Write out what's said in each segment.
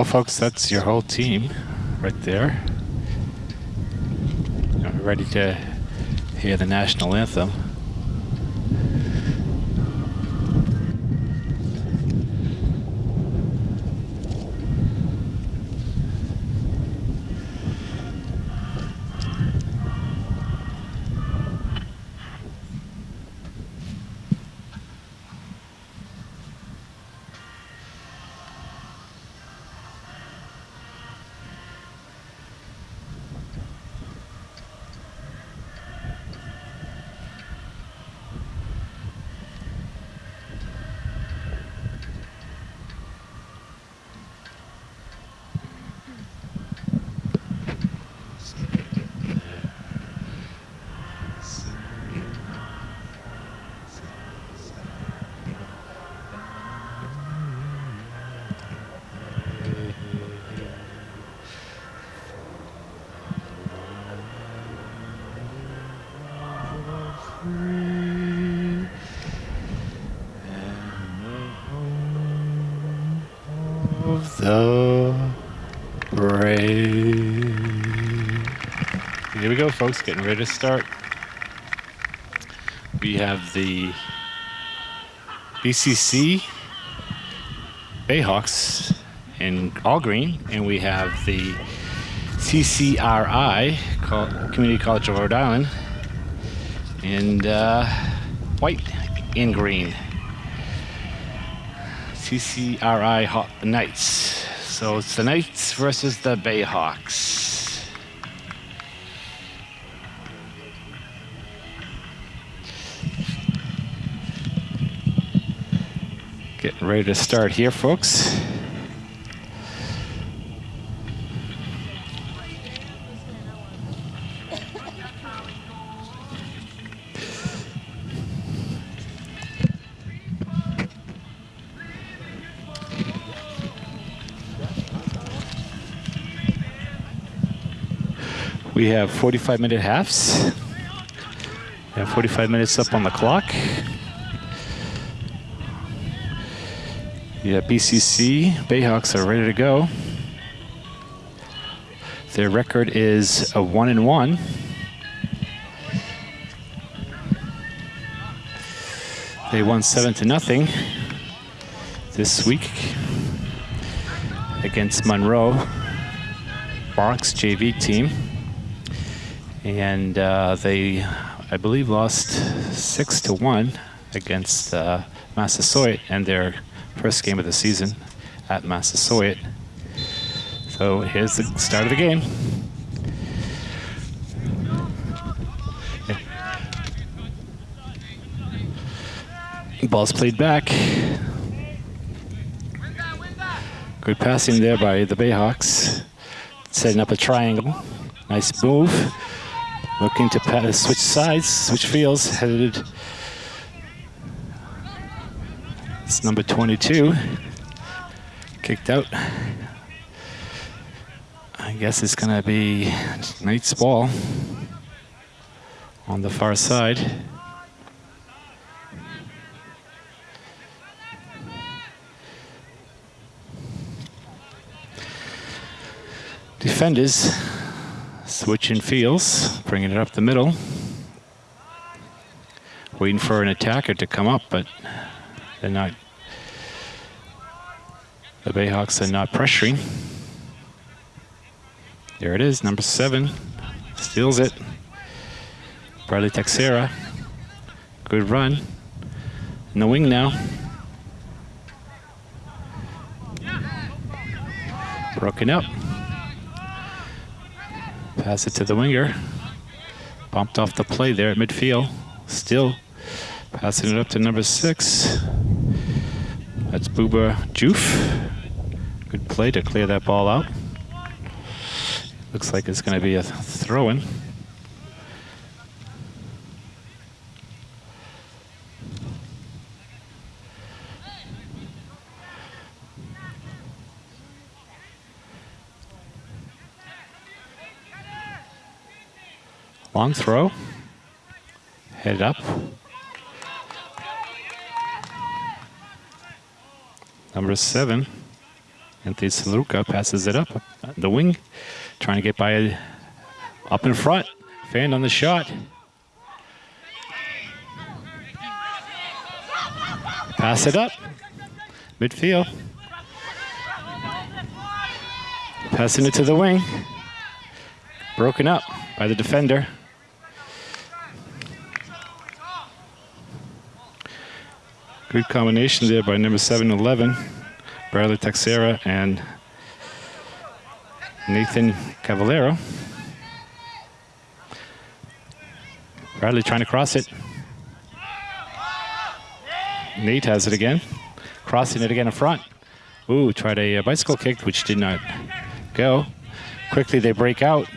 Well, folks, that's your whole team right there. ready to hear the national anthem. Folks, getting ready to start. We have the BCC Bayhawks in all green, and we have the CCRI, Community College of Rhode Island, and uh, white and green. CCRI Knights. So it's the Knights versus the Bayhawks. Ready to start here, folks. We have 45 minute halves. We have 45 minutes up on the clock. Yeah, BCC Bayhawks are ready to go. Their record is a one and one. They won seven to nothing this week against Monroe Barks JV team, and uh, they, I believe, lost six to one against uh, Massasoit, and their first game of the season at Massasoit. So here's the start of the game. Ball's played back. Good passing there by the Bayhawks. Setting up a triangle. Nice move. Looking to switch sides, switch fields, headed Number 22. Kicked out. I guess it's going to be Knight's ball on the far side. Defenders switching fields, bringing it up the middle. Waiting for an attacker to come up, but they're not, the Bayhawks are not pressuring. There it is, number seven, steals it. Bradley Texera, good run. In the wing now. Broken up. Pass it to the winger. Bumped off the play there at midfield. Still passing it up to number six. That's Buba Joof. Good play to clear that ball out. Looks like it's going to be a throw-in. Long throw. Head up. Number seven, Anthony Saluka passes it up the wing, trying to get by up in front. Fan on the shot. Pass it up. Midfield. Passing it to the wing. Broken up by the defender. Good combination there by number 7-11, Bradley Texera and Nathan Cavallero. Bradley trying to cross it. Nate has it again. Crossing it again in front. Ooh, tried a, a bicycle kick, which did not go. Quickly they break out.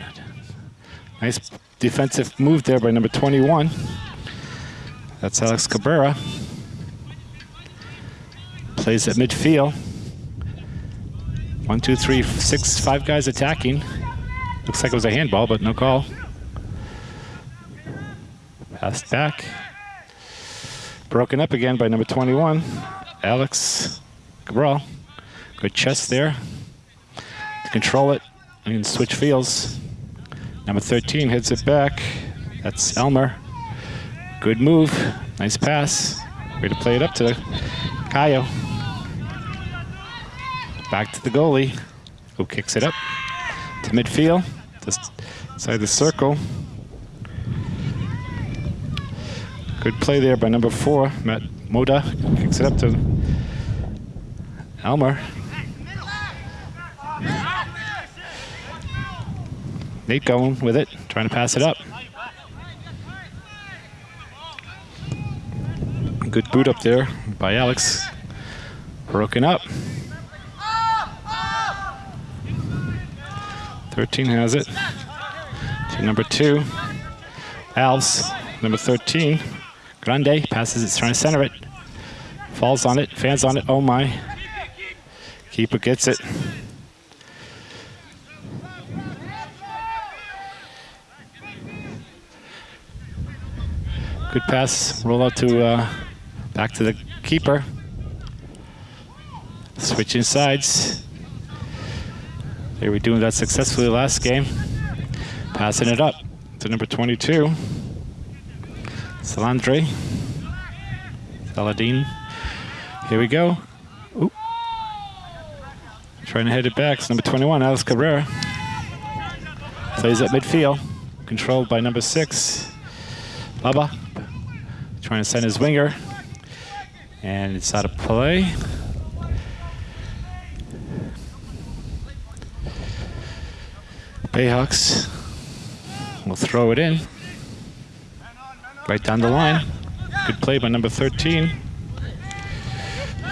Nice defensive move there by number 21. That's Alex Cabrera plays at midfield. One, two, three, six, five guys attacking. Looks like it was a handball, but no call. Passed back. Broken up again by number 21, Alex Cabral. Good chest there. To control it and switch fields. Number 13 hits it back. That's Elmer. Good move. Nice pass. Way to play it up to Kayo. Back to the goalie, who kicks it up to midfield, just inside the circle. Good play there by number four, Matt Moda. Kicks it up to Elmer. Nate going with it, trying to pass it up. Good boot up there by Alex. Broken up. 13 has it. To number two, Alves. Number 13, Grande passes it, trying to center it. Falls on it, fans on it, oh my. Keeper gets it. Good pass, roll out to, uh, back to the keeper. Switching sides. They were doing that successfully last game. Passing it up to number 22. Salandre. Saladin. Here we go. Ooh. Trying to head it back. It's number 21, Alex Cabrera. Plays at midfield. Controlled by number six, Baba. Trying to send his winger. And it's out of play. Bayhawks will throw it in. Right down the line. Good play by number 13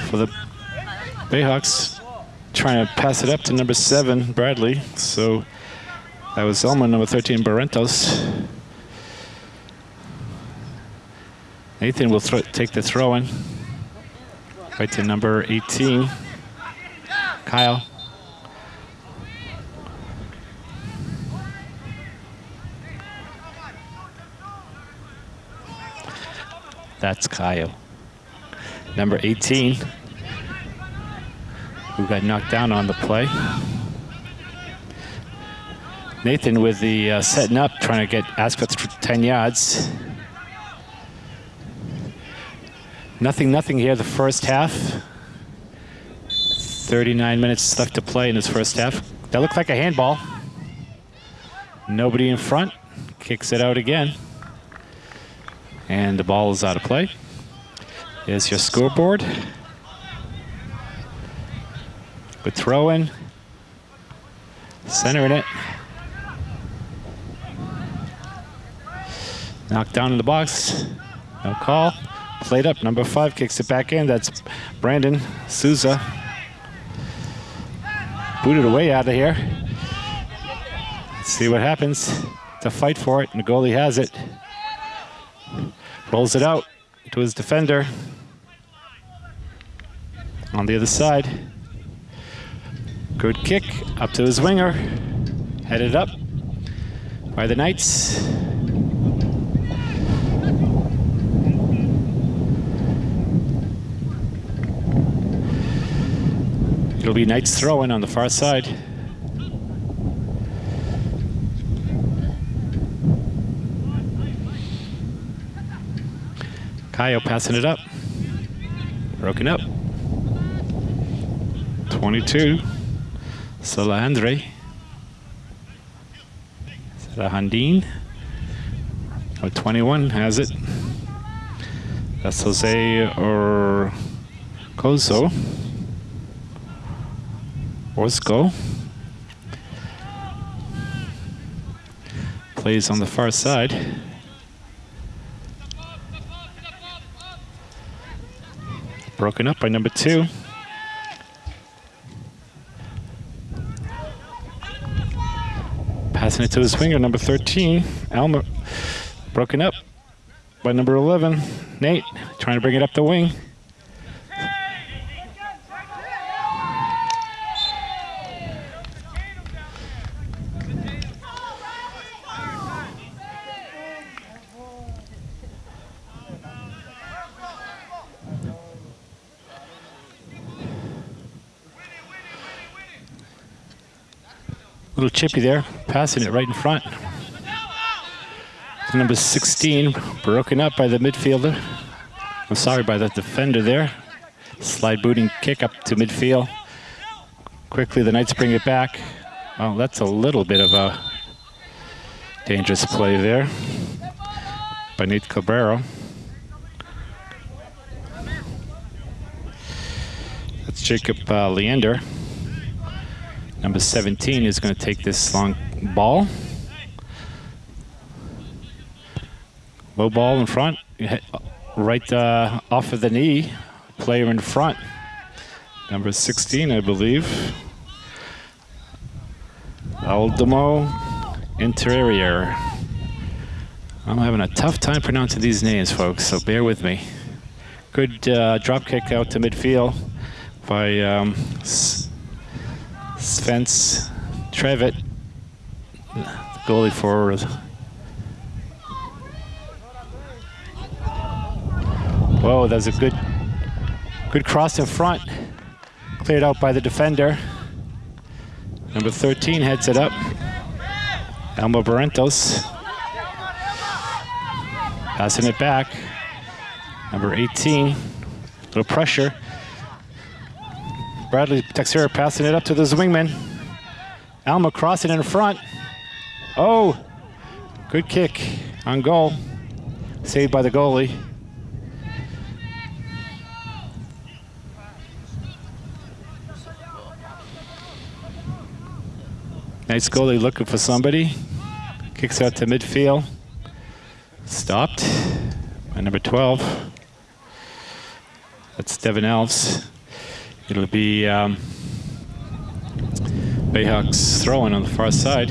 for the Bayhawks. Trying to pass it up to number seven, Bradley. So that was Elma, number 13, Barrentos. Nathan will take the throw in. Right to number 18, Kyle. That's Kyle. Number 18, who got knocked down on the play. Nathan with the uh, setting up, trying to get Asquith 10 yards. Nothing, nothing here the first half. 39 minutes left to play in this first half. That looked like a handball. Nobody in front. Kicks it out again and the ball is out of play. is your scoreboard. Good throw in. Centering it. Knocked down in the box. No call. Played up. Number five kicks it back in. That's Brandon Souza. Booted away out of here. See what happens. To fight for it, and the goalie has it. Rolls it out to his defender. On the other side. Good kick up to his winger. Headed up by the Knights. It'll be Knights throwing on the far side. Passing it up. Broken up. 22. Salandre. Handin. Oh, 21 has it. That's Jose or Kozo. Orsko. Plays on the far side. Broken up by number two. Passing it to the swinger, number 13, Alma. Broken up by number 11, Nate. Trying to bring it up the wing. Little chippy there, passing it right in front. Number 16, broken up by the midfielder. I'm sorry, by the defender there. Slide booting kick up to midfield. Quickly, the Knights bring it back. Well, that's a little bit of a dangerous play there by Nate Cabrero. That's Jacob uh, Leander. Number 17 is going to take this long ball. Low ball in front, right uh, off of the knee, player in front. Number 16, I believe. Aldemo Interior. I'm having a tough time pronouncing these names, folks, so bear with me. Good uh, drop kick out to midfield by um, Svens Trevitt, goalie for Whoa, that was a good, good cross in front. Cleared out by the defender. Number 13 heads it up. Elmo Barrentos. Passing it back. Number 18. Little pressure. Bradley Texera passing it up to the wingman. Alma crossing in front. Oh, good kick on goal. Saved by the goalie. Nice goalie looking for somebody. Kicks out to midfield. Stopped by number 12. That's Devin Alves. It'll be um, Bayhawks throwing on the far side.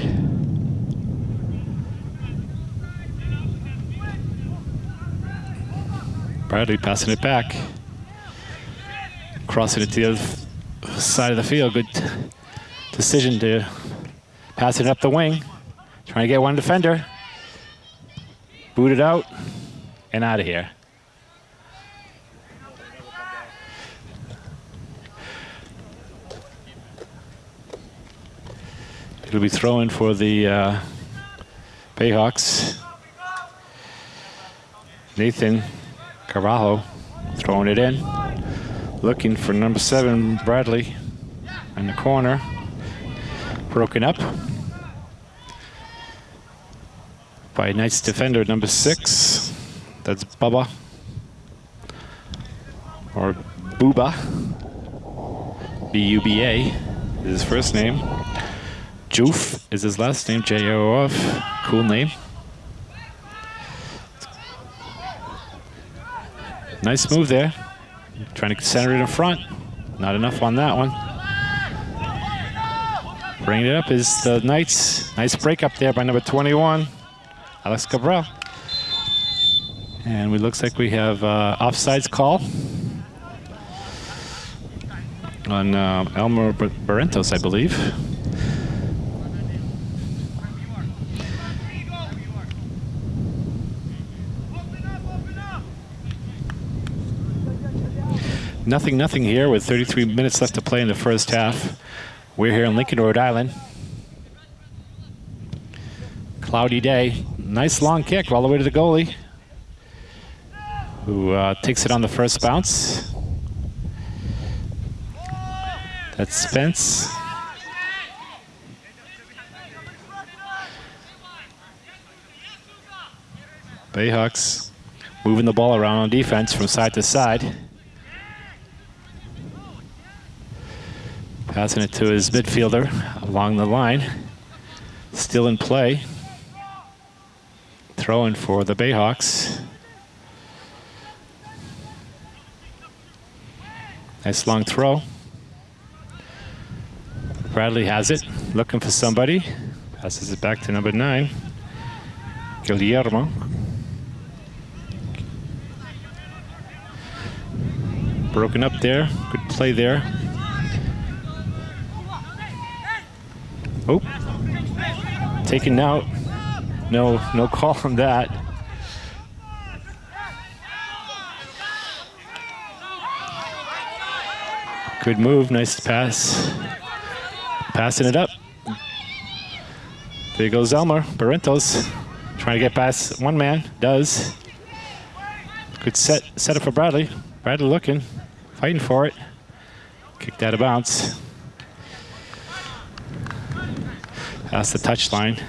Bradley passing it back. Crossing it to the other side of the field. Good decision to pass it up the wing. Trying to get one defender. Boot it out and out of here. He'll be throwing for the uh, Bayhawks. Nathan Carvalho throwing it in. Looking for number seven, Bradley, in the corner. Broken up by Knights defender number six. That's Bubba. or Buba. B-U-B-A is his first name. Joof is his last name, J-O-F. Cool name. Nice move there. Trying to center it in front. Not enough on that one. Bringing it up is the Knights. Nice break up there by number 21, Alex Cabral. And it looks like we have uh, offsides call on uh, Elmer Barrentos, I believe. Nothing, nothing here with 33 minutes left to play in the first half. We're here in Lincoln, Rhode Island. Cloudy day. Nice long kick all the way to the goalie, who uh, takes it on the first bounce. That's Spence. Bayhawks moving the ball around on defense from side to side. Passing it to his midfielder along the line. Still in play. Throwing for the Bayhawks. Nice long throw. Bradley has it, looking for somebody. Passes it back to number nine, Guillermo. Broken up there, good play there. Oh, taken out. No, no call on that. Good move, nice pass. Passing it up. There goes Elmer Barrentos. Trying to get past one man. Does. Good set, set up for Bradley. Bradley looking, fighting for it. Kicked out of bounds. Past the touchline.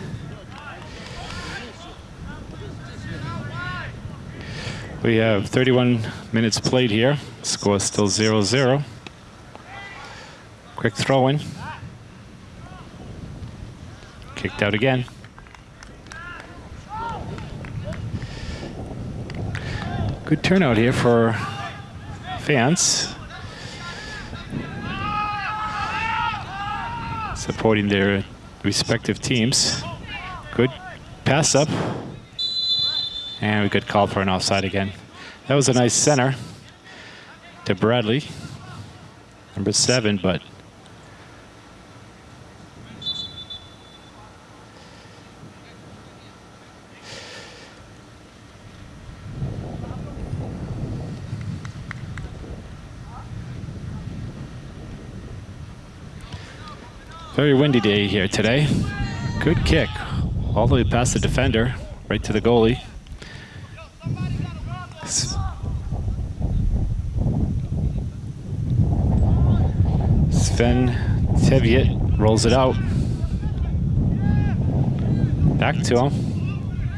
We have 31 minutes played here. Score still 0-0. Quick throw in. Kicked out again. Good turnout here for fans. Supporting their respective teams. Good pass up. And we could call for an offside again. That was a nice center to Bradley, number seven, but Very windy day here today. Good kick. All the way past the defender, right to the goalie. Sven Teviot rolls it out. Back to him.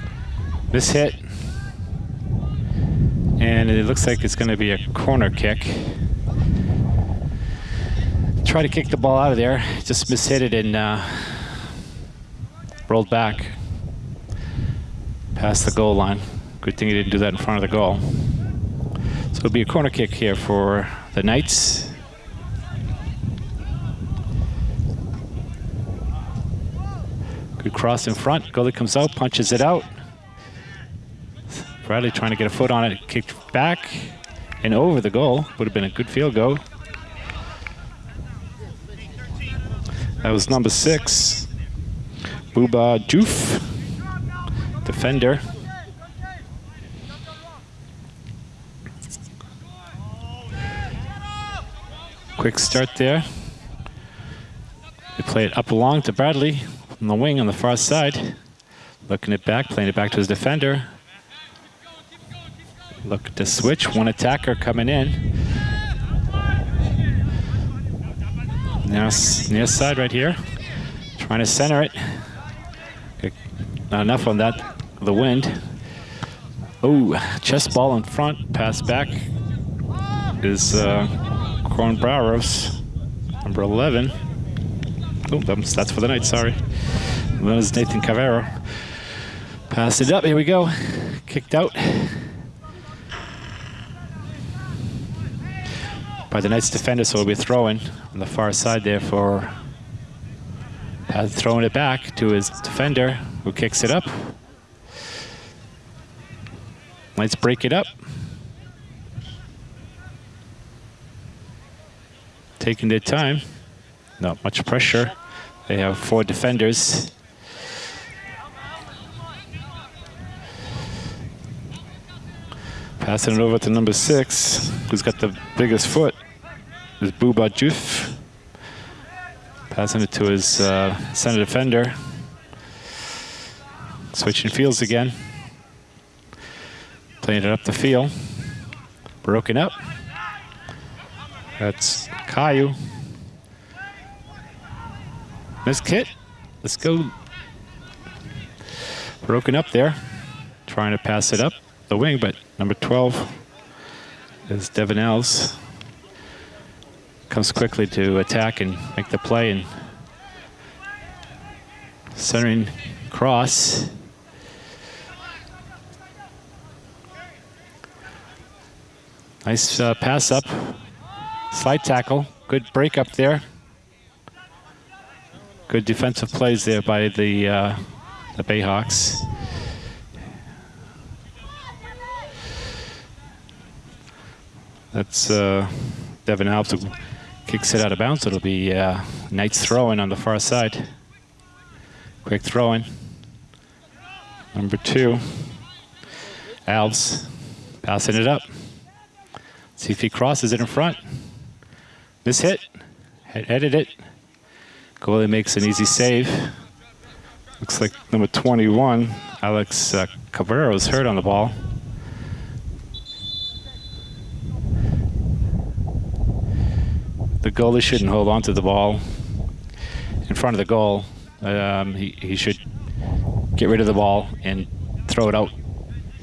This hit. And it looks like it's going to be a corner kick try to kick the ball out of there. Just mishit it and uh, rolled back past the goal line. Good thing he didn't do that in front of the goal. So it'll be a corner kick here for the Knights. Good cross in front. Goalie comes out, punches it out. Bradley trying to get a foot on it, kicked back and over the goal. Would have been a good field goal. That was number six, Buba Joof, defender. Quick start there. They play it up along to Bradley on the wing on the far side. Looking it back, playing it back to his defender. Look to switch, one attacker coming in. Now near side right here. Trying to center it. Not enough on that, the wind. Oh, chest ball in front, pass back. is uh, Corn Barrows, number 11. Oh, that's for the night, sorry. That is Nathan Cavero. Passed it up, here we go. Kicked out. By the Knights defender, so we'll be throwing on the far side there for uh, throwing it back to his defender, who kicks it up. Let's break it up. Taking their time. Not much pressure. They have four defenders. Passing it over to number six, who's got the biggest foot, is Buba Joof. Passing it to his uh, center defender. Switching fields again. Playing it up the field. Broken up. That's Caillou. Miss Kit. Let's go. Broken up there. Trying to pass it up the wing, but number 12 is Devin comes quickly to attack and make the play and centering cross. Nice uh, pass up, slide tackle, good break up there. Good defensive plays there by the uh, the Bayhawks. That's uh, Devin Alves kicks it out of bounds. It'll be uh, Knights throwing on the far side. Quick throwing. Number two, Alves passing it up. See if he crosses it in front. This hit, headed it. Goalie makes an easy save. Looks like number 21, Alex uh, Cabrera is hurt on the ball. The goalie shouldn't hold on to the ball in front of the goal. Um, he, he should get rid of the ball and throw it out.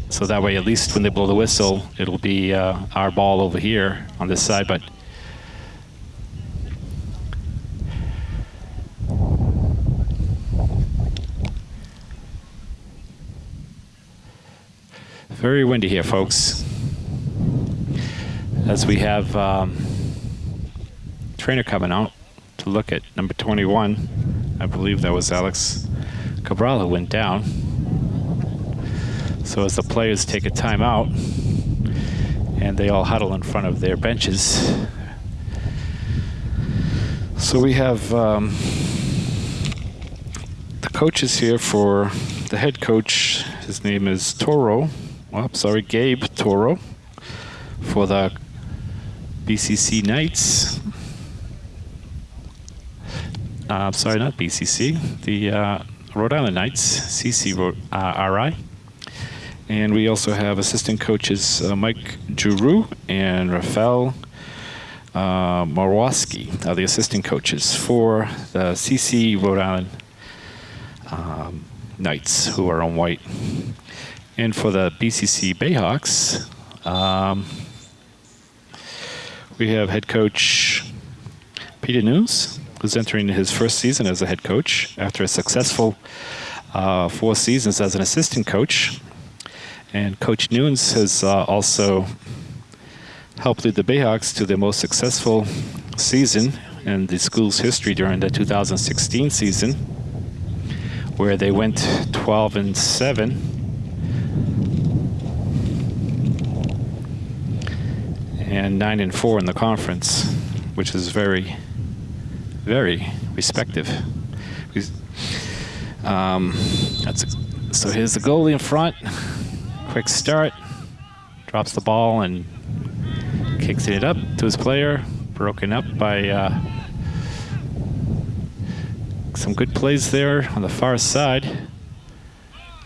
So that way, at least when they blow the whistle, it'll be uh, our ball over here on this side. But very windy here, folks. As we have um, trainer coming out to look at number 21. I believe that was Alex Cabral who went down. So as the players take a timeout and they all huddle in front of their benches. So we have um, the coaches here for the head coach. His name is Toro. Oh, sorry, Gabe Toro for the BCC Knights uh, sorry, not BCC, the uh, Rhode Island Knights, CC uh. And we also have assistant coaches uh, Mike Juru and Rafael uh, Marwoski are the assistant coaches for the CC Rhode Island um, Knights who are on white. And for the BCC Bayhawks, um, we have head coach Peter Nunes who's entering his first season as a head coach after a successful uh, four seasons as an assistant coach. And Coach Nunes has uh, also helped lead the Bayhawks to their most successful season in the school's history during the 2016 season, where they went 12 and 7. And 9 and 4 in the conference, which is very very respective. Um, that's a, so here's the goalie in front. Quick start. Drops the ball and kicks it up to his player. Broken up by uh, some good plays there on the far side.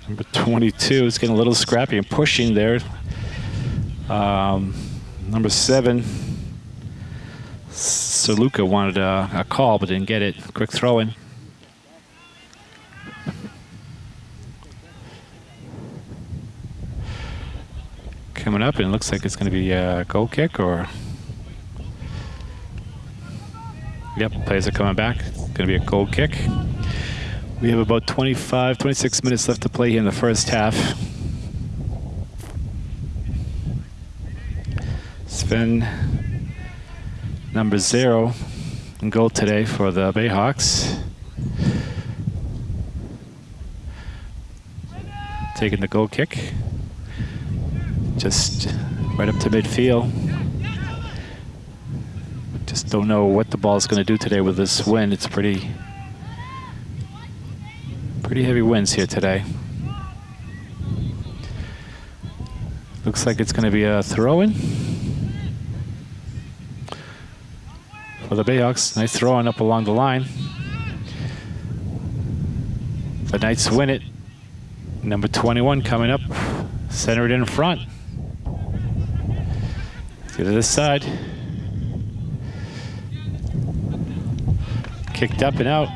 Number 22 is getting a little scrappy and pushing there. Um, number seven so Luca wanted a, a, call but didn't get it. Quick throw in. Coming up, and it looks like it's going to be a goal kick or Yep, players are coming back. It's going to be a goal kick. We have about 25, 26 minutes left to play here in the first half. Sven, number zero, in goal today for the Bayhawks. Taking the goal kick. Just right up to midfield. Just don't know what the ball is going to do today with this wind. It's pretty, pretty heavy winds here today. Looks like it's going to be a throw-in for the Bayhawks. Nice throw-in up along the line. The Knights win it. Number 21 coming up, centered in front. Get To this side. Kicked up and out.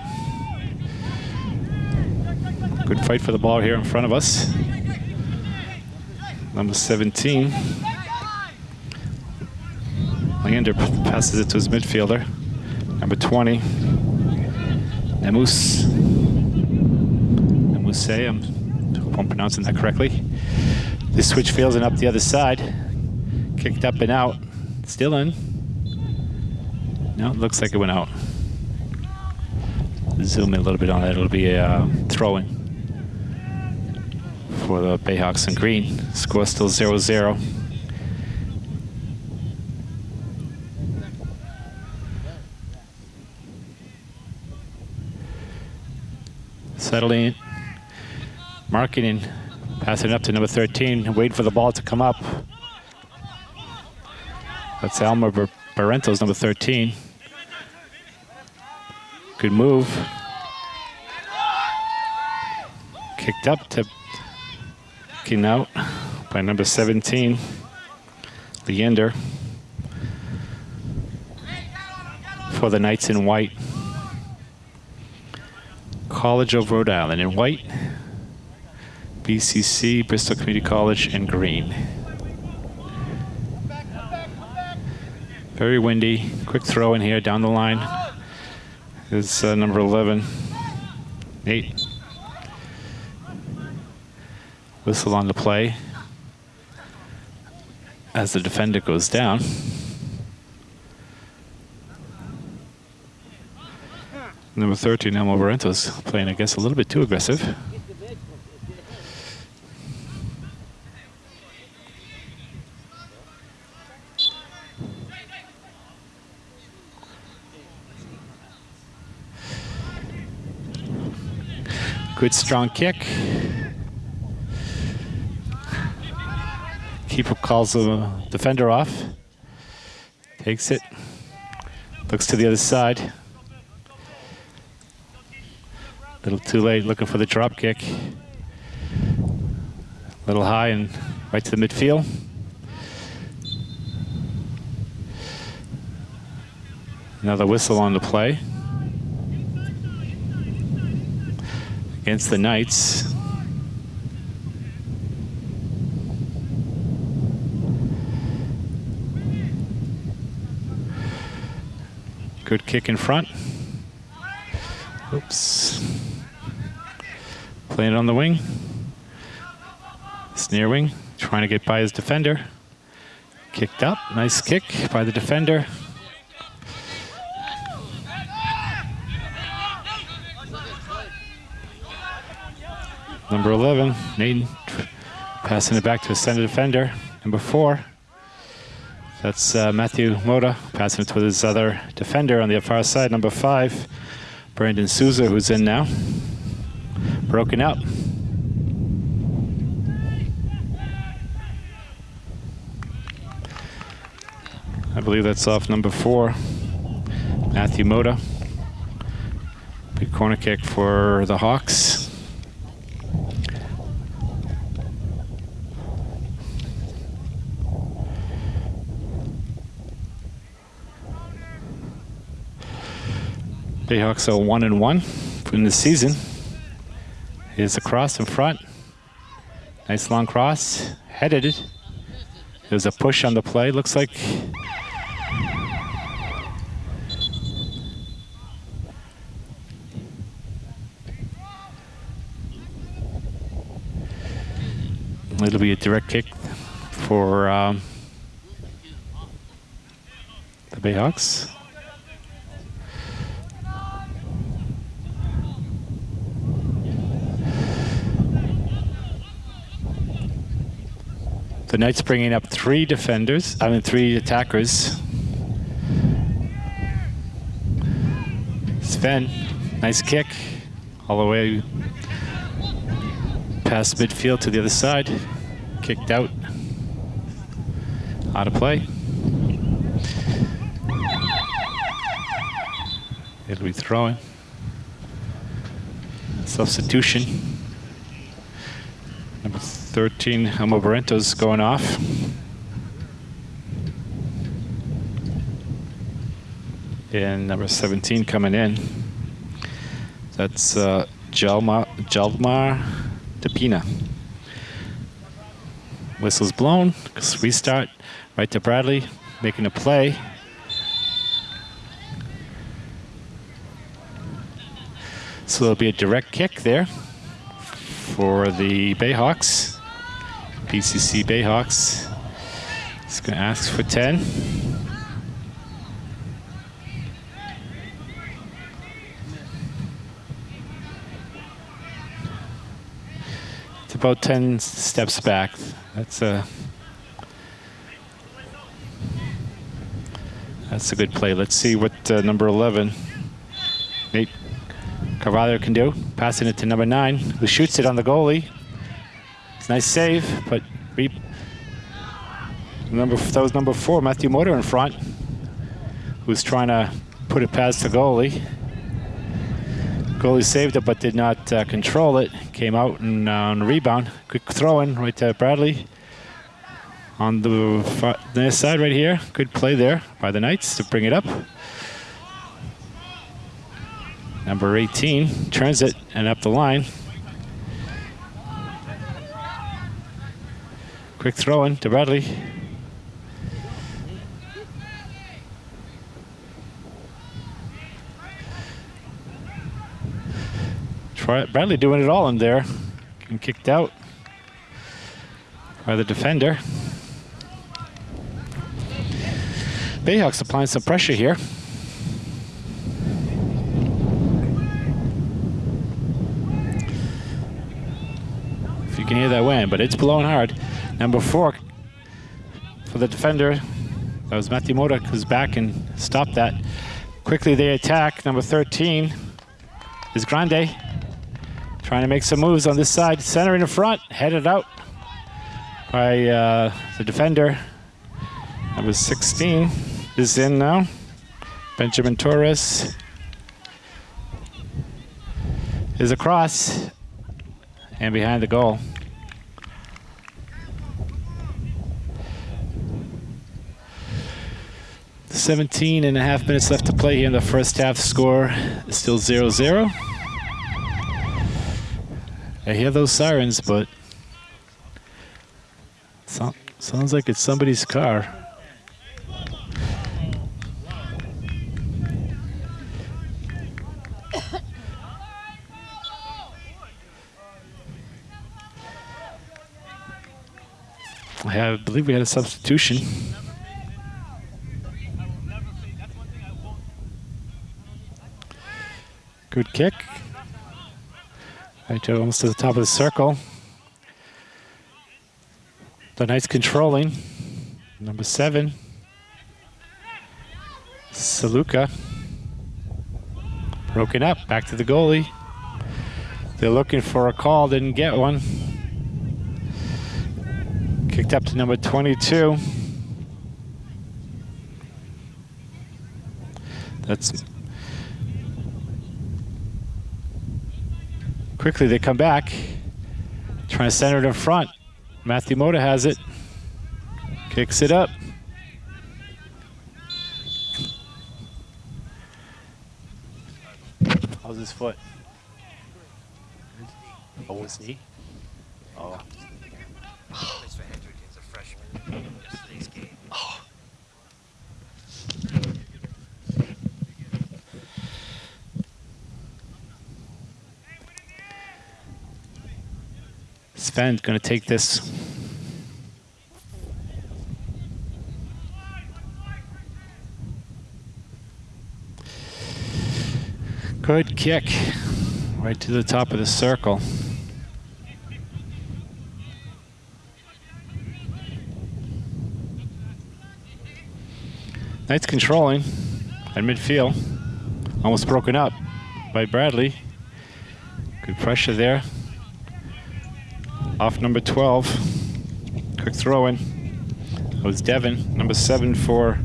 Good fight for the ball here in front of us. Number 17. Leander passes it to his midfielder. Number 20. Nemus. Nemuse, I'm, I hope I'm pronouncing that correctly. The switch fails and up the other side. Kicked up and out. Still in. No, it looks like it went out. Zoom in a little bit on that. It'll be a uh, throw-in for the Bayhawks in green. Score still 0-0. Settling, marketing, passing up to number 13, waiting for the ball to come up. That's Elmer Bar Barrentos, number 13. Good move. Kicked up to kicking out by number 17, Leander. For the Knights in white. College of Rhode Island in white. BCC, Bristol Community College in green. Very windy. Quick throw in here down the line is uh, number 11, Nate. Whistle on the play as the defender goes down. Number 13, Elmo Barrentos, playing, I guess, a little bit too aggressive. Good strong kick. Keeper calls the defender off. Takes it. Looks to the other side. A little too late looking for the drop kick. A little high and right to the midfield. Another whistle on the play. against the Knights. Good kick in front. Oops. Playing it on the wing. Snare wing, trying to get by his defender. Kicked up, nice kick by the defender. Number 11, Nathan passing it back to his center defender. Number four, that's uh, Matthew Moda passing it to his other defender on the far side. Number five, Brandon Souza, who's in now. Broken up. I believe that's off number four, Matthew Moda. Big corner kick for the Hawks. Bayhawks are one and one in the season. Is a cross in front. Nice long cross, headed. There's a push on the play, looks like. It'll be a direct kick for um, the Bayhawks. The Knights bringing up three defenders, I mean three attackers. Sven, nice kick, all the way past midfield to the other side. Kicked out, out of play. It'll be throwing. Substitution. Number 13, Elmo Barrentos going off. And number 17 coming in. That's uh, Jalma, Jalmar Depina. Whistle's blown. Restart. Right to Bradley, making a play. So there'll be a direct kick there for the Bayhawks. BCC Bayhawks. It's going to ask for 10. It's about 10 steps back. That's a That's a good play. Let's see what uh, number 11, Nate Carvalho can do. Passing it to number nine, who shoots it on the goalie. Nice save, but we, number that was number four, Matthew Moda in front, who's trying to put it past the goalie. Goalie saved it, but did not uh, control it. Came out and uh, on rebound, quick throw in right to Bradley. On the, the side right here, good play there by the Knights to bring it up. Number 18 turns it and up the line. Quick throw in to Bradley. Bradley doing it all in there. Getting kicked out by the defender. Bayhawks applying some pressure here. If you can hear that wind, but it's blowing hard. Number four for the defender. That was Matthew Modak who's back and stopped that. Quickly they attack. Number 13 is Grande. Trying to make some moves on this side. Center in the front, headed out by uh, the defender. Number 16 is in now. Benjamin Torres is across and behind the goal. Seventeen and a half minutes left to play here in the first half. Score is still 0-0. I hear those sirens, but so, sounds like it's somebody's car. I believe we had a substitution. Good kick. Right to almost to the top of the circle. The Knights controlling. Number seven. Saluka. Broken up. Back to the goalie. They're looking for a call. Didn't get one. Kicked up to number 22. That's quickly they come back, trying to center it in front. Matthew Moda has it, kicks it up. How's his foot? Oh, his knee? Sven going to take this. Good kick right to the top of the circle. Knight's controlling at midfield. Almost broken up by Bradley. Good pressure there. Off number 12. Quick throw in. That was Devin. Number seven for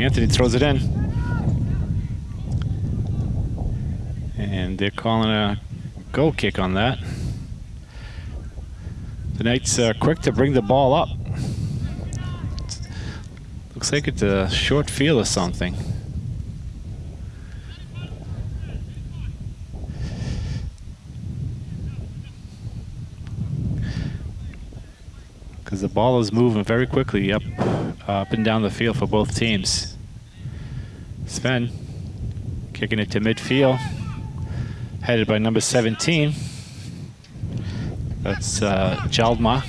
Anthony throws it in. And they're calling a goal kick on that. The Knights are quick to bring the ball up. Looks like it's a short field or something. Because the ball is moving very quickly up, up and down the field for both teams. Sven kicking it to midfield, headed by number 17. That's uh, Jaldma.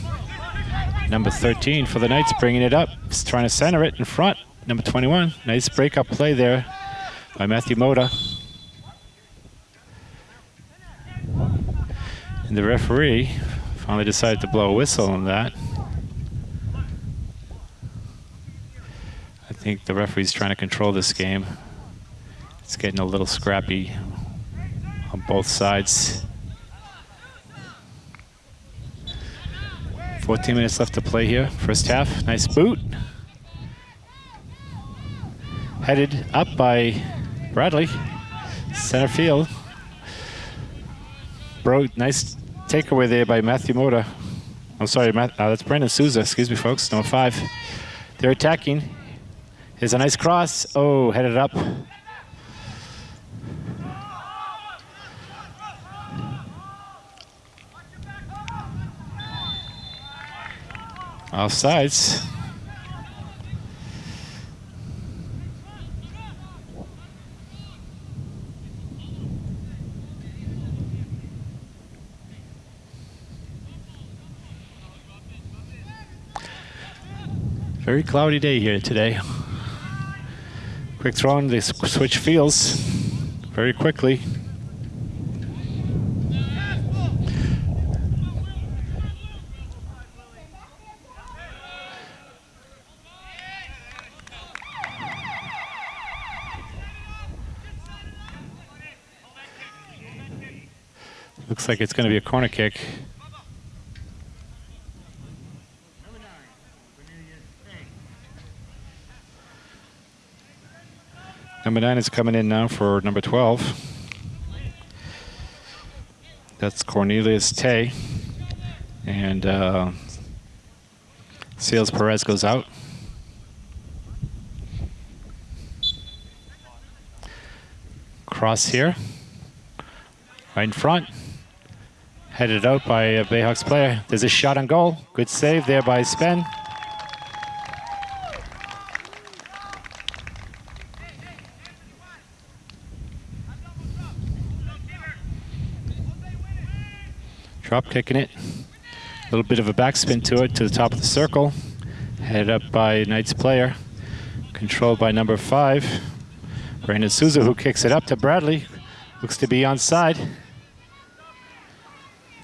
Number 13 for the Knights, bringing it up. He's trying to center it in front. Number 21. Nice break-up play there by Matthew Moda. And the referee finally decided to blow a whistle on that. I think the referee's trying to control this game. It's getting a little scrappy on both sides. 14 minutes left to play here, first half. Nice boot. Headed up by Bradley, center field. Bro, nice takeaway there by Matthew Moda. I'm sorry, Matt, uh, that's Brandon Souza. Excuse me, folks. Number five. They're attacking. Here's a nice cross. Oh, headed up. Offsides. Very cloudy day here today. Quick throw in, they switch fields very quickly. Looks like it's going to be a corner kick. Number nine is coming in now for number 12. That's Cornelius Tay. And uh, Sales Perez goes out. Cross here. Right in front. Headed out by a Bayhawks player. There's a shot on goal. Good save there by Sven. Drop kicking it. A little bit of a backspin to it to the top of the circle. Headed up by Knights player. Controlled by number five. Brandon Souza who kicks it up to Bradley. Looks to be onside.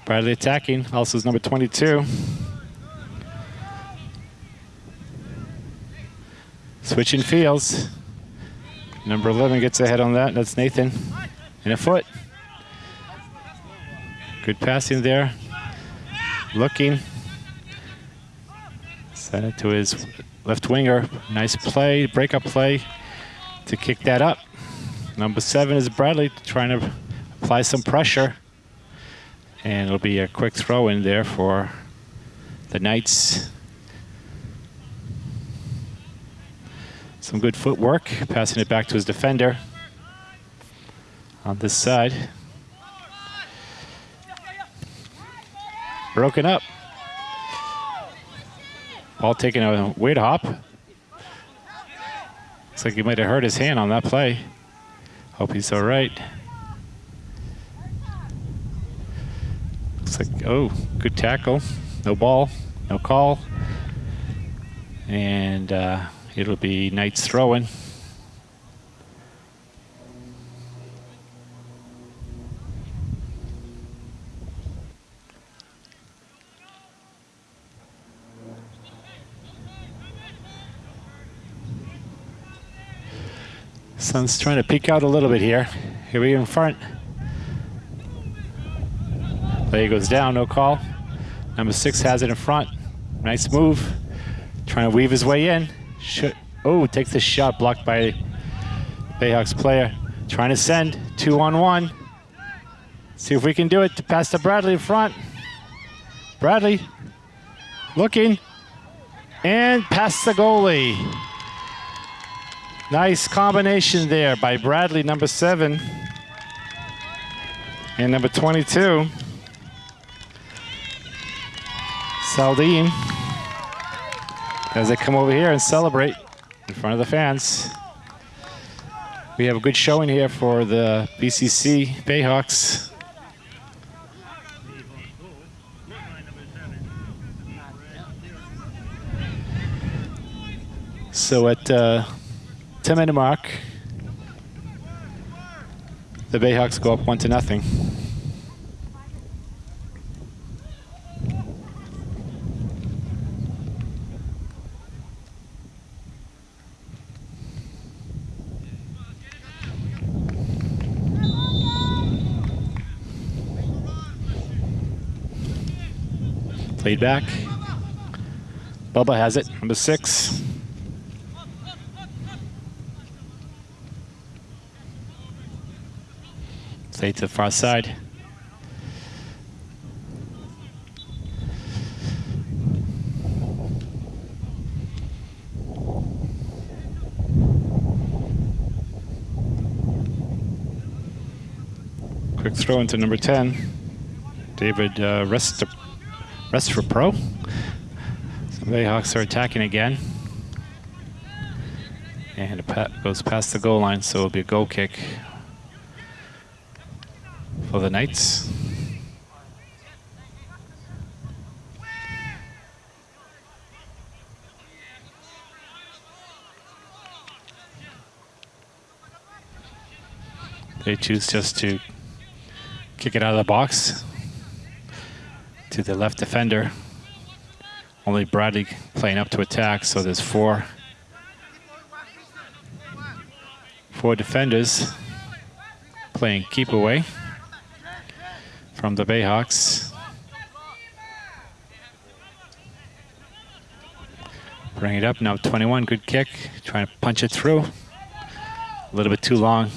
Bradley attacking, also is number 22. Switching fields. Number 11 gets ahead on that, that's Nathan. In a foot. Good passing there. Looking. Send it to his left winger. Nice play, breakup play to kick that up. Number seven is Bradley trying to apply some pressure. And it'll be a quick throw in there for the Knights. Some good footwork, passing it back to his defender on this side. Broken up. Ball taking a weird hop. Looks like he might have hurt his hand on that play. Hope he's all right. Looks like, oh, good tackle. No ball, no call. And uh, it'll be Knights throwing. Sun's trying to peek out a little bit here. Here we go in front. Play goes down, no call. Number six has it in front. Nice move. Trying to weave his way in. Should, oh, takes the shot blocked by Bayhawks player. Trying to send, two on one. See if we can do it to pass to Bradley in front. Bradley looking and past the goalie. Nice combination there by Bradley, number seven, and number 22, Saldine, as they come over here and celebrate in front of the fans. We have a good showing here for the BCC Bayhawks. So at uh, 10 minute mark, the Bayhawks go up one to nothing. Played back. Buba has it, number six. To the far side. Quick throw into number 10. David uh, Rest, Restrepo. The Bayhawks are attacking again. And it goes past the goal line, so it'll be a goal kick for the Knights. They choose just to kick it out of the box to the left defender. Only Bradley playing up to attack, so there's four four defenders playing keep away from the Bayhawks. Bring it up now, 21, good kick. Trying to punch it through. A little bit too long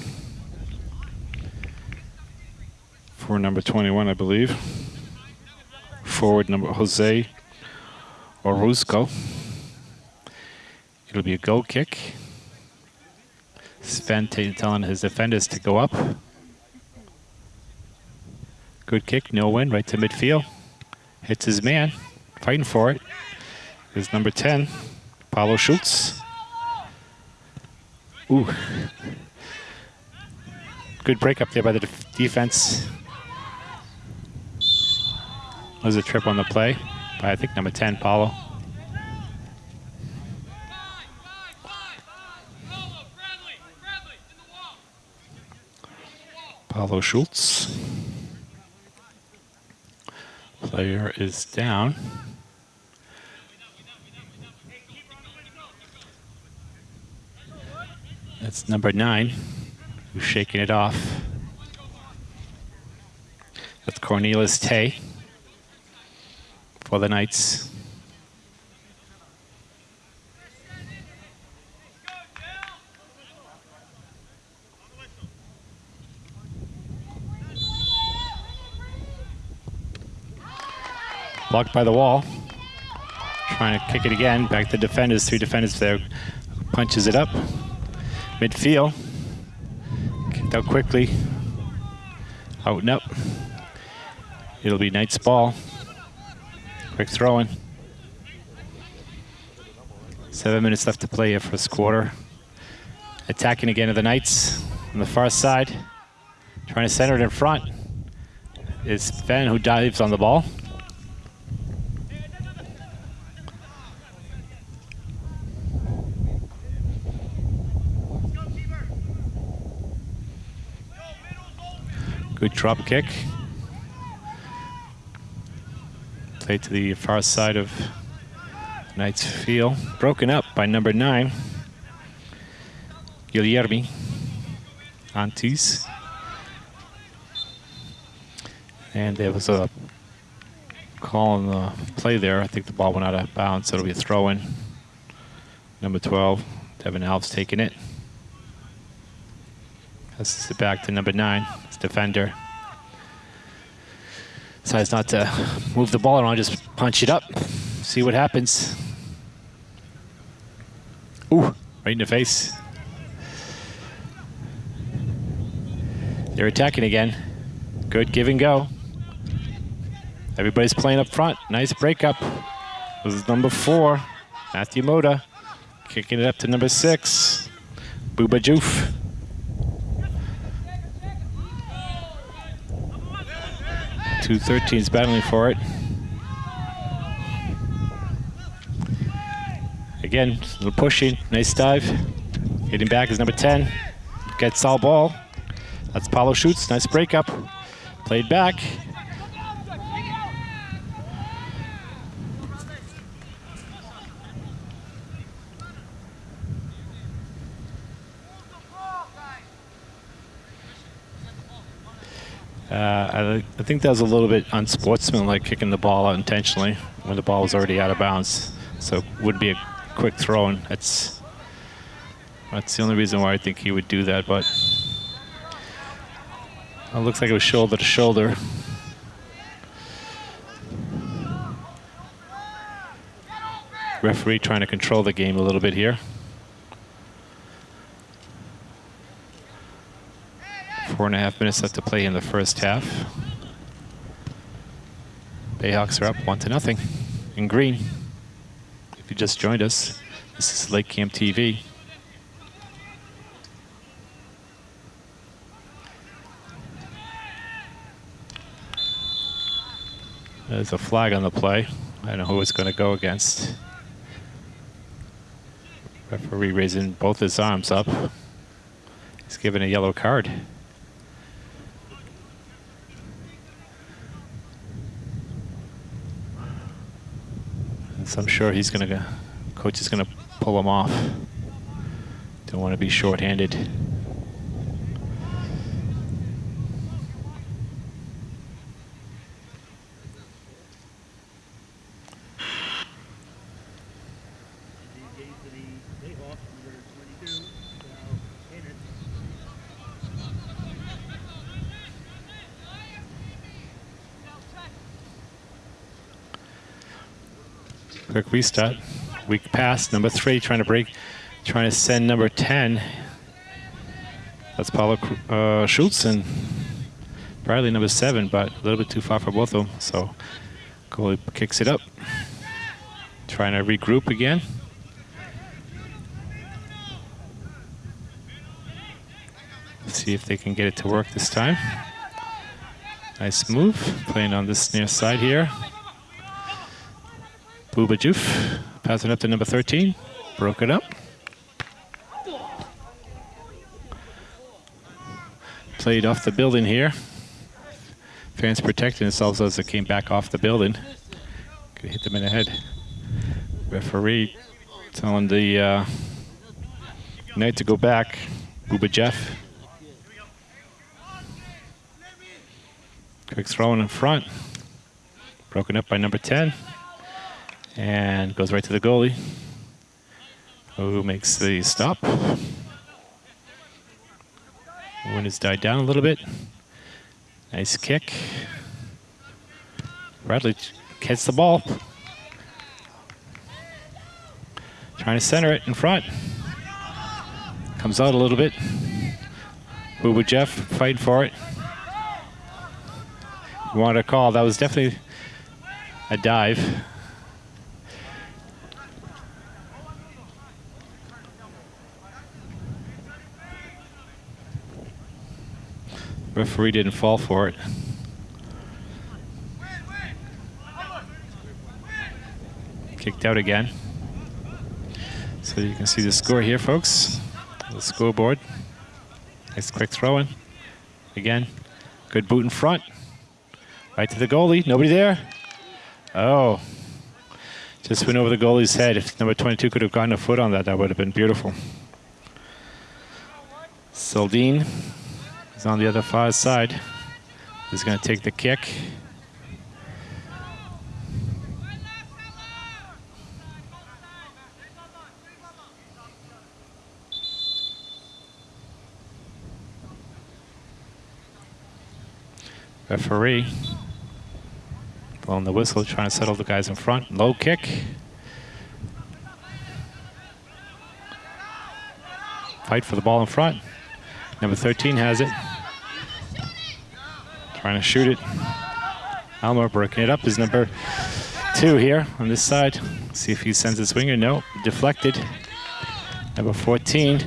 for number 21, I believe. Forward number Jose Orozco. It'll be a goal kick. Sven telling his defenders to go up. Good kick, no win, right to midfield. Hits his man, fighting for it. Is number 10, Paulo Schultz. Ooh. Good break up there by the def defense. Was a trip on the play by, I think, number 10, Paulo. Paulo Schultz. Player is down. That's number nine, who's shaking it off. That's Cornelius Tay for the Knights. Blocked by the wall. Trying to kick it again. Back to defenders. Three defenders there. Punches it up. Midfield. Kicked out quickly. Out and up. It'll be Knight's ball. Quick throwing. Seven minutes left to play here first quarter. Attacking again to the Knights on the far side. Trying to center it in front It's Sven who dives on the ball. Good drop kick. Play to the far side of Knights Field. Broken up by number nine, Guillermi. Antis. And there was a call on the play there. I think the ball went out of bounds, so it'll be a throw in. Number 12, Devin Alves taking it. Passes it back to number nine, defender. Decides not to move the ball around, just punch it up, see what happens. Ooh, right in the face. They're attacking again. Good give and go. Everybody's playing up front. Nice breakup. This is number four, Matthew Moda. Kicking it up to number six, Buba Joof. Two 13s battling for it. Again, a little pushing, nice dive. Hitting back is number 10. Gets all ball. That's Paulo shoots. nice breakup. Played back. Uh, I, think that was a little bit unsportsmanlike kicking the ball out intentionally when the ball was already out of bounds. So it would be a quick throw, and that's that's the only reason why I think he would do that. But it looks like it was shoulder to shoulder. Referee trying to control the game a little bit here. Four and a half minutes left to play in the first half. Bayhawks are up one to nothing in green. If you just joined us, this is Lake Camp TV. There's a flag on the play. I don't know who it's going to go against. Referee raising both his arms up. He's given a yellow card. So I'm sure he's going to, coach is going to pull him off. Don't want to be short-handed. Quick restart. Weak pass. Number three trying to break, trying to send number 10. That's Paulo uh, Schultz and Bradley number seven, but a little bit too far for both of them. So goalie kicks it up. Trying to regroup again. See if they can get it to work this time. Nice move, playing on this near side here. Buba Joof, passing up to number 13. Broke it up. Played off the building here. Fans protecting themselves as it came back off the building. Could hit them in the head. Referee telling the uh, Knight to go back. Buba Joof. Quick throw in front. Broken up by number 10 and goes right to the goalie, who makes the stop. Wind has died down a little bit. Nice kick. Bradley gets the ball. Trying to center it in front. Comes out a little bit. Buba Joof fighting for it. You wanted a call. That was definitely a dive. Referee didn't fall for it. Kicked out again. So you can see the score here, folks. The scoreboard. Nice quick throw in. Again, good boot in front. Right to the goalie. Nobody there. Oh. Just went over the goalie's head. If number 22 could have gotten a foot on that, that would have been beautiful. Saldine On the other far side. He's going to take the kick. Referee blowing the whistle, trying to settle the guys in front. Low kick. Fight for the ball in front. Number 13 has it. Trying to shoot it. Almer breaking it up is number two here on this side. See if he sends a swinger. No, deflected. Number 14.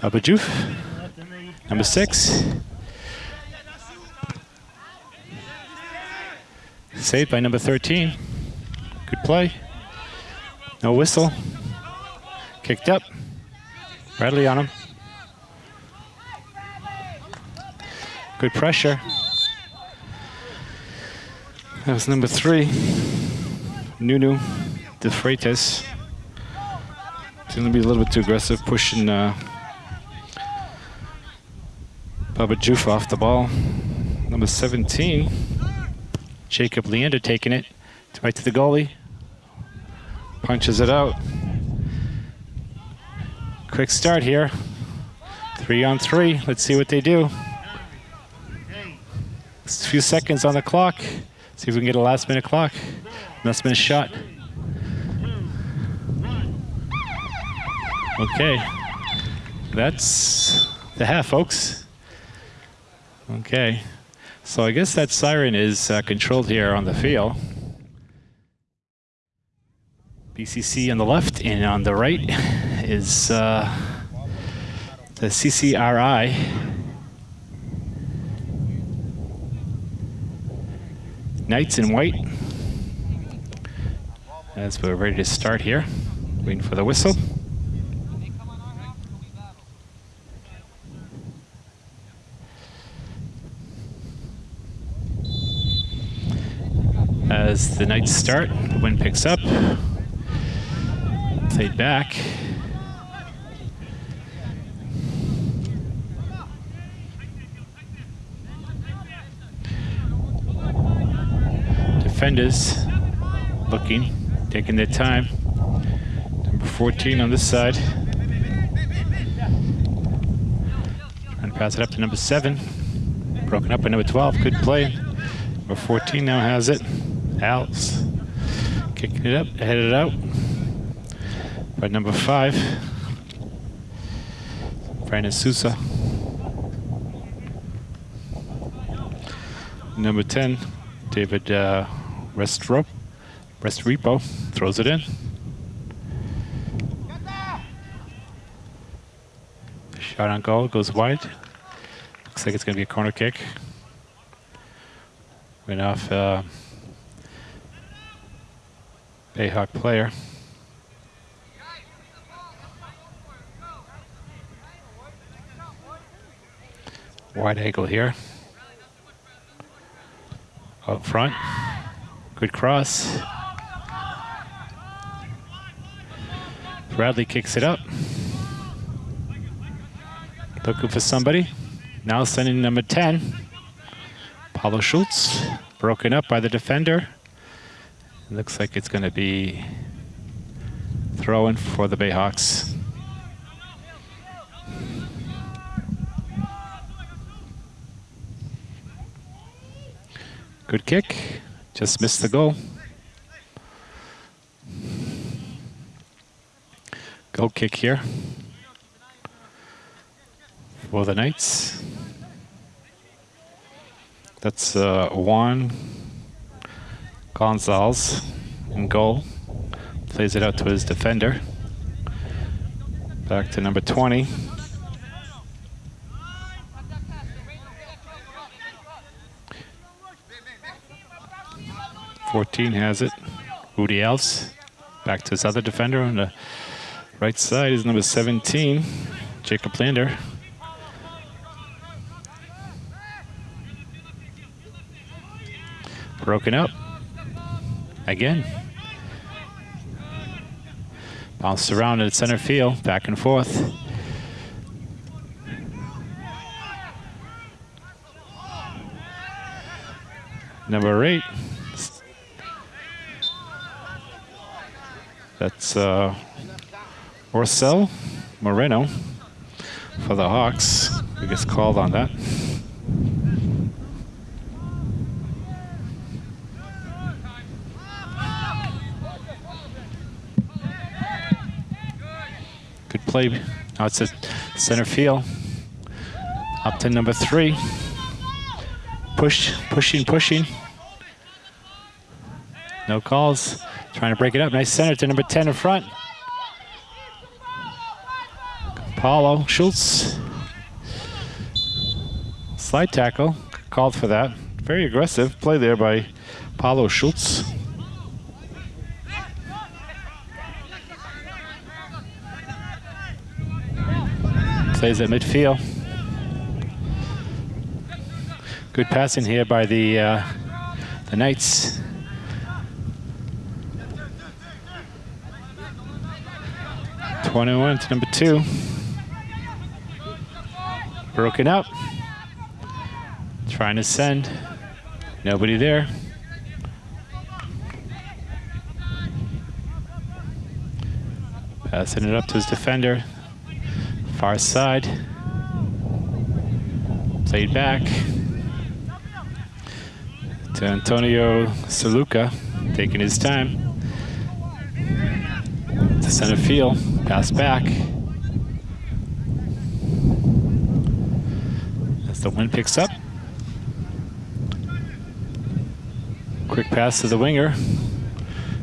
Buba Joof, number six. Saved by number 13. Good play. No whistle. Kicked up. Bradley on him. Good pressure. That was number three. Nunu De Freitas. He's going to be a little bit too aggressive, pushing uh, Buba Joof off the ball. Number 17. Jacob Leander taking it right to the goalie. Punches it out. Quick start here. Three on three. Let's see what they do. a few seconds on the clock. See if we can get a last minute clock. Last minute shot. Okay. That's the half, folks. Okay. So I guess that siren is uh, controlled here on the field. BCC on the left and on the right is uh, the CCRI. Knights in white. As we're ready to start here, waiting for the whistle. As the Knights start. The wind picks up. Fade back. Defenders looking, taking their time. Number 14 on this side. To pass it up to number 7. Broken up by number 12. Good play. Number 14 now has it. Alex kicking it up, headed out by number five, Brandon Sousa. Number 10, David uh, Restro, Restrepo throws it in. Shot on goal, goes wide. Looks like it's going to be a corner kick. Went off uh, Bayhawk player. Wide angle here. Out front. Good cross. Bradley kicks it up. Looking for somebody. Now sending number 10. Paulo Schultz. Broken up by the defender. Looks like it's going to be throwing for the Bayhawks. Good kick, just missed the goal. Goal kick here for the Knights. That's uh, Juan Gonzalez in goal. Plays it out to his defender. Back to number 20. Fourteen has it. Woody Else. Back to his other defender on the right side is number 17, Jacob Lander. Broken up. Again. Bounced around at center field, back and forth. Number eight. That's uh, Orcel Moreno for the Hawks, who gets called on that. Good play. Now it's a center field. Up to number three. Push, pushing, pushing. No calls. Trying to break it up. Nice center to number 10 in front. Paulo Schultz. Slide tackle. Called for that. Very aggressive play there by Paulo Schultz. Plays at midfield. Good passing here by the uh, the Knights. Twenty-one to number two. Broken up. Trying to send. Nobody there. Passing it up to his defender. Far side. Played back to Antonio Saluca, taking his time. To center field, pass back. As the wind picks up. Quick pass to the winger.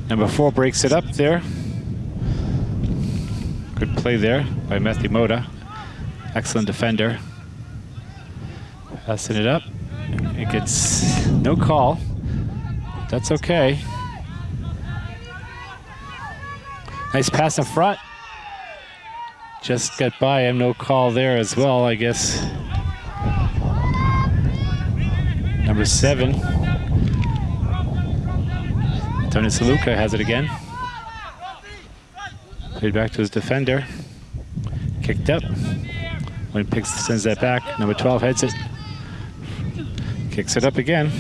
Number four breaks it up there. Play there by Matthew Moda. Excellent defender. Passing it up. It gets no call. That's okay. Nice pass in front. Just got by him. No call there as well, I guess. Number seven. Tony Saluka has it again. Played back to his defender. Kicked up. When picks sends that back. Number 12 heads it. Kicks it up again.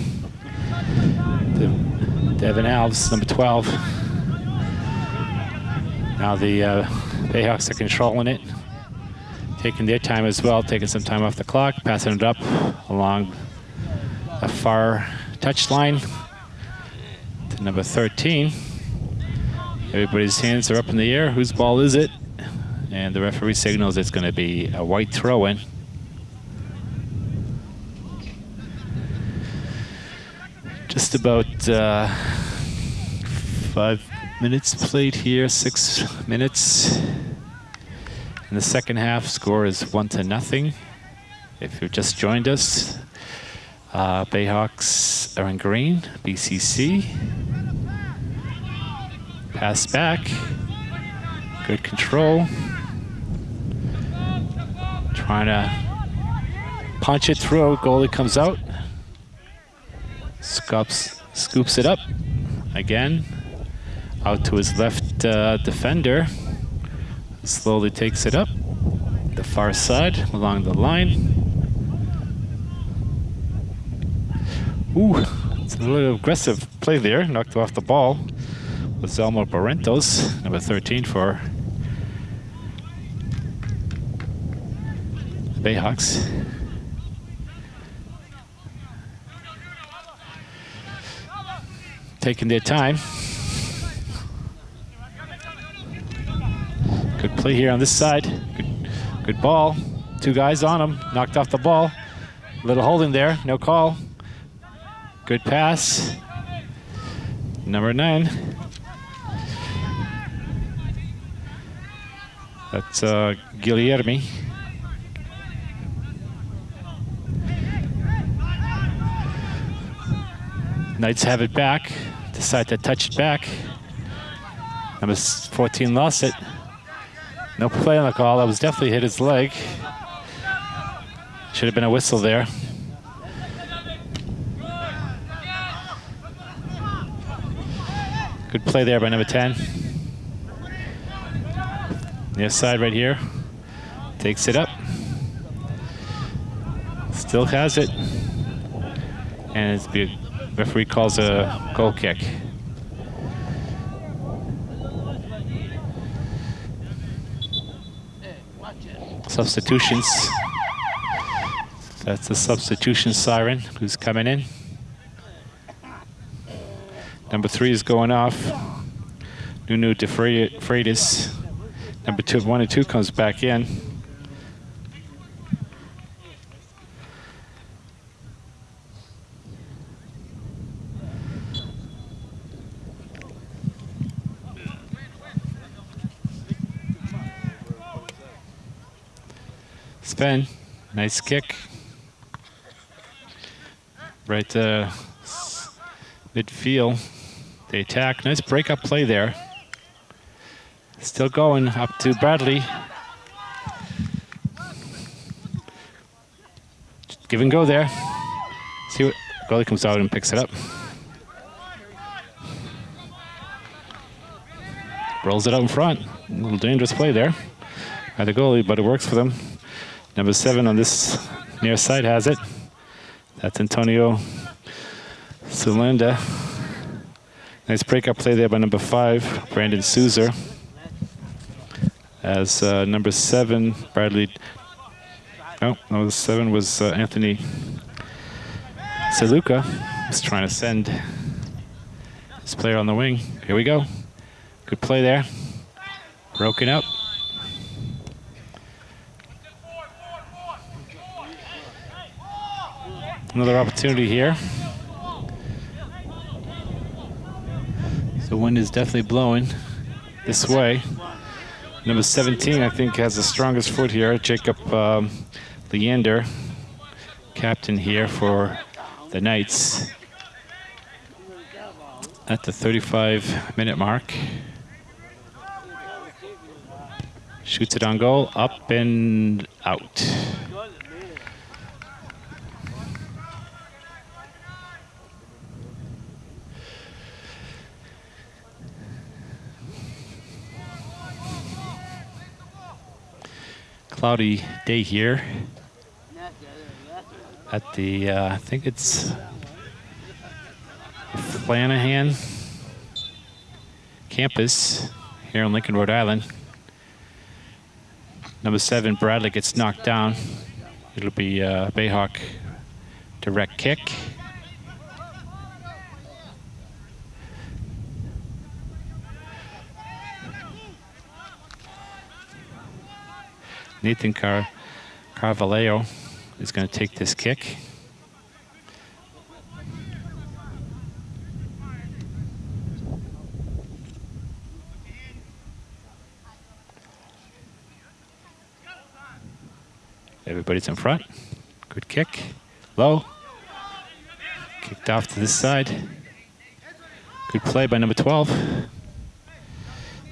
To Devin Alves, number 12. Now the uh, Bayhawks are controlling it. Taking their time as well, taking some time off the clock, passing it up along a far touchline to number 13. Everybody's hands are up in the air. Whose ball is it? And the referee signals it's going to be a white throw-in. Just about uh, five minutes played here, six minutes. In the second half, score is one to nothing. If you've just joined us, uh, Bayhawks are in green, BCC. Pass back. Good control. Trying to punch it through. Goalie comes out. Scoops, scoops it up. Again. Out to his left uh, defender. Slowly takes it up. The far side along the line. Ooh, it's a little aggressive play there. Knocked off the ball with Zelmo Barrentos, number 13 for Bayhawks. Taking their time. Good play here on this side. Good, good ball. Two guys on him. Knocked off the ball. Little holding there. No call. Good pass. Number nine. That's uh, Guilherme. Knights have it back. Decide to touch it back. Number 14 lost it. No play on the call. That was definitely hit his leg. Should have been a whistle there. Good play there by number 10. Near side right here. Takes it up. Still has it. And it's the referee calls a goal kick. Substitutions. That's the substitution siren who's coming in. Number three is going off. Nuno de Freitas. Number two, one and two comes back in. Sven, nice kick. Right uh, to midfield. They attack. Nice breakup play there. Still going up to Bradley. Give and go there. See what goalie comes out and picks it up. Rolls it out in front. A little dangerous play there by the goalie, but it works for them. Number seven on this near side has it. That's Antonio Solenda. Nice breakup play there by number five, Brandon Souza. As uh, number seven, Bradley. Oh, no, seven was uh, Anthony Saluka. He's trying to send his player on the wing. Here we go. Good play there. Broken up. Another opportunity here. The wind is definitely blowing this way. Number 17, I think, has the strongest foot here. Jacob um, Leander, captain here for the Knights. At the 35 minute mark. Shoots it on goal, up and out. Cloudy day here at the, uh, I think it's Flanagan campus here in Lincoln, Rhode Island. Number seven, Bradley gets knocked down. It'll be uh, Bayhawk direct kick. Nathan Car Carvalho is going to take this kick. Everybody's in front. Good kick. Low. Kicked off to this side. Good play by number 12.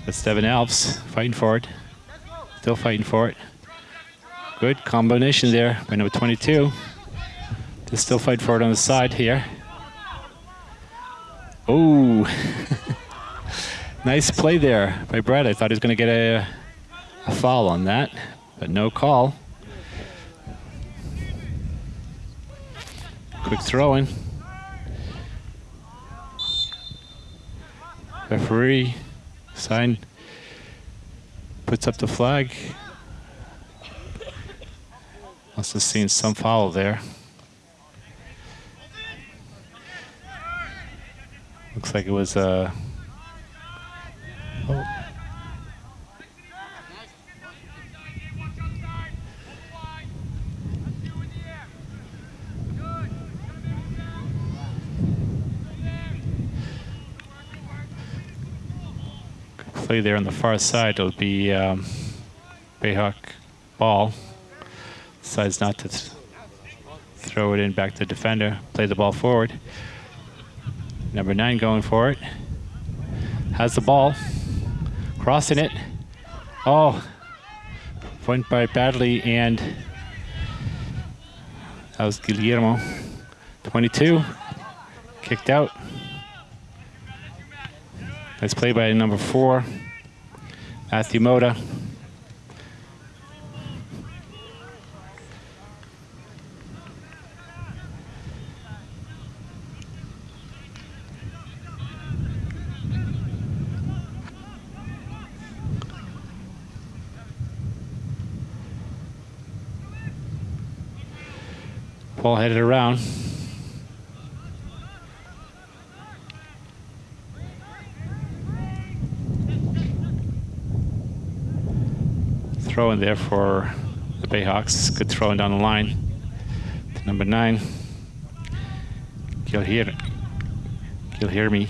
That's Devin Alves fighting for it. Still fighting for it. Good combination there by number 22. They still fight for it on the side here. Oh, nice play there by Brad. I thought he was going to get a, a foul on that, but no call. Quick throw in. Referee sign puts up the flag. Must have seen some foul there. Looks like it was a. Uh, oh. play there on the far side. It'll be um, Bayhawk ball decides not to th throw it in back to the defender, play the ball forward. Number nine going for it. Has the ball, crossing it. Oh, went by badly and that was Guilherme. 22, kicked out. Nice play by number four, Matthew Moda. Paul headed around. Throw in there for the Bayhawks. Good throwing down the line. To number nine. You'll hear You'll hear me.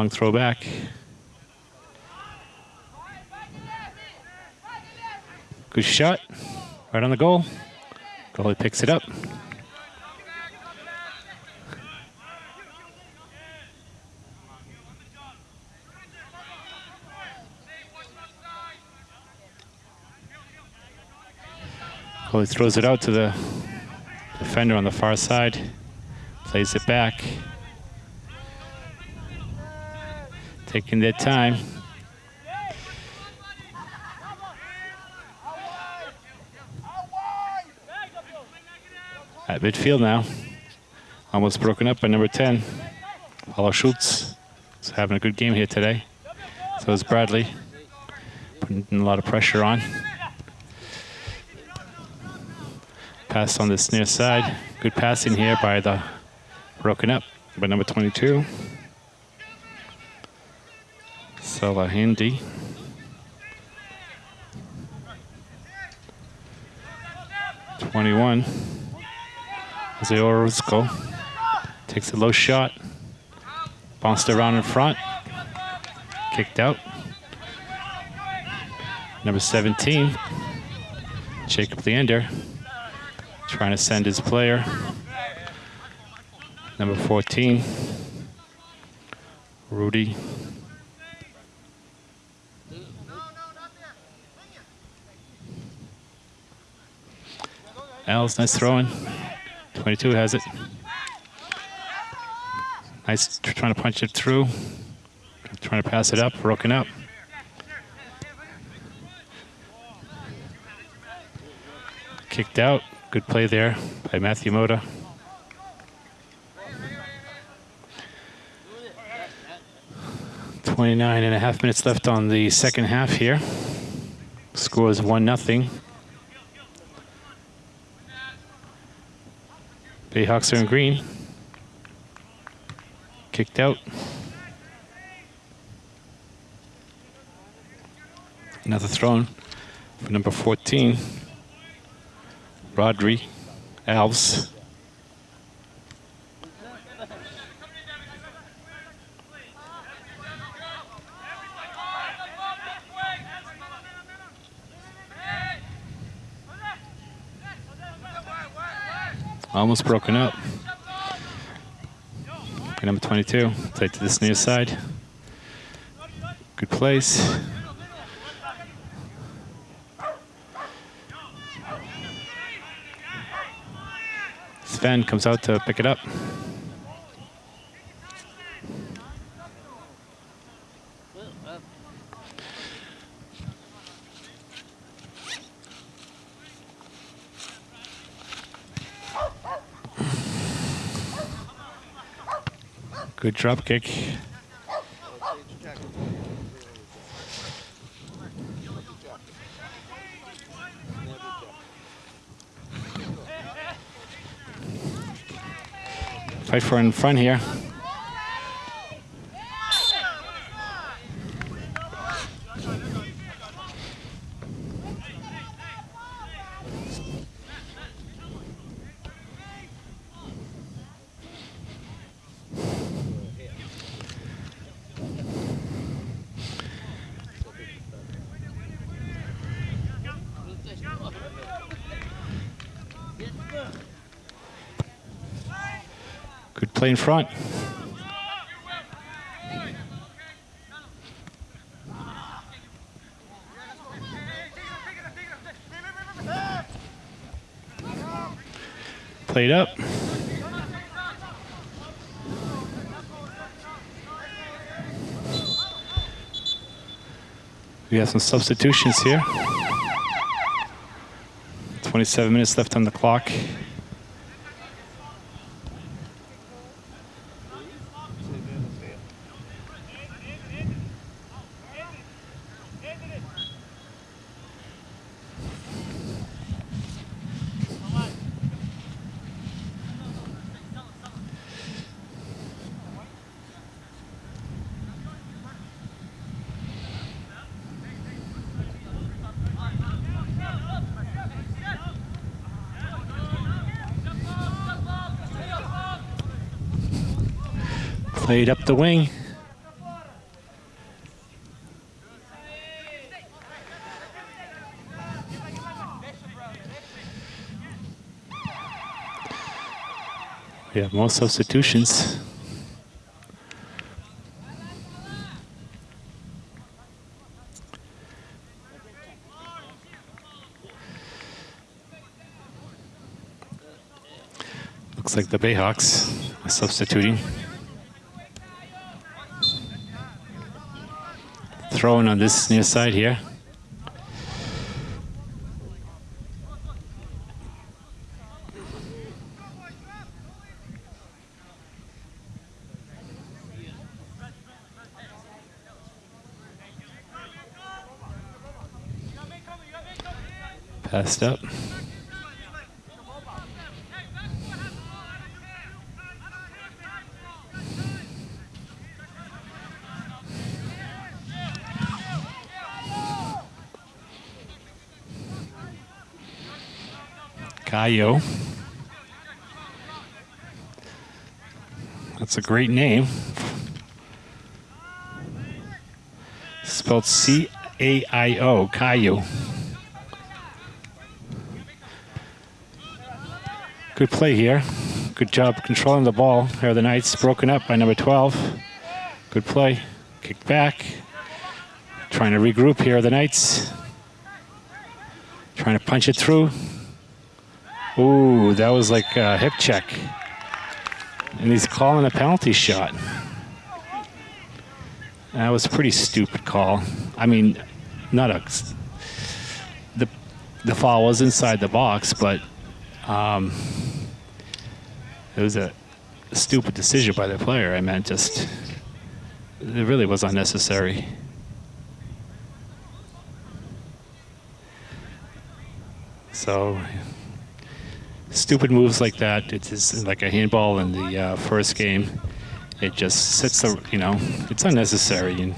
Long throw back. Good shot. Right on the goal. Goalie picks it up. Goalie throws it out to the defender on the far side. Plays it back. Taking their time. At midfield now. Almost broken up by number 10. Paulo Schultz is having a good game here today. So is Bradley. Putting a lot of pressure on. Pass on this near side. Good passing here by the broken up by number 22. Salahindi. Twenty-one. Jose Orozco takes a low shot. Bounced around in front. Kicked out. Number 17, Jacob Leander, trying to send his player. Number 14, Rudy Nice throwing. 22 has it. Nice trying to punch it through. Trying to pass it up, broken up. Kicked out. Good play there by Matthew Moda. Twenty-nine and a half minutes left on the second half here. Score is one nothing. Bayhawks are in green. Kicked out. Another thrown for number 14, Rodri Alves. Almost broken up. number 22, play to this near side. Good place. Sven comes out to pick it up. Drop kick. Fight for in front here. play in front. Played up. We have some substitutions here. 27 minutes left on the clock. Played up the wing. We have more substitutions. Looks like the Bayhawks are substituting. Throwing on this near side here. Passed up. Cayo. That's a great name. Spelled C A I O, Cayo. Good play here. Good job controlling the ball. Here the Knights broken up by number 12. Good play. Kick back. Trying to regroup here are the Knights. Trying to punch it through. Ooh, that was like a hip check. And he's calling a penalty shot. That was a pretty stupid call. I mean, not a. The, the foul was inside the box, but um, it was a, a stupid decision by the player. I meant just. It really was unnecessary. So stupid moves like that. It's like a handball in the uh, first game. It just sits, you know, it's unnecessary. And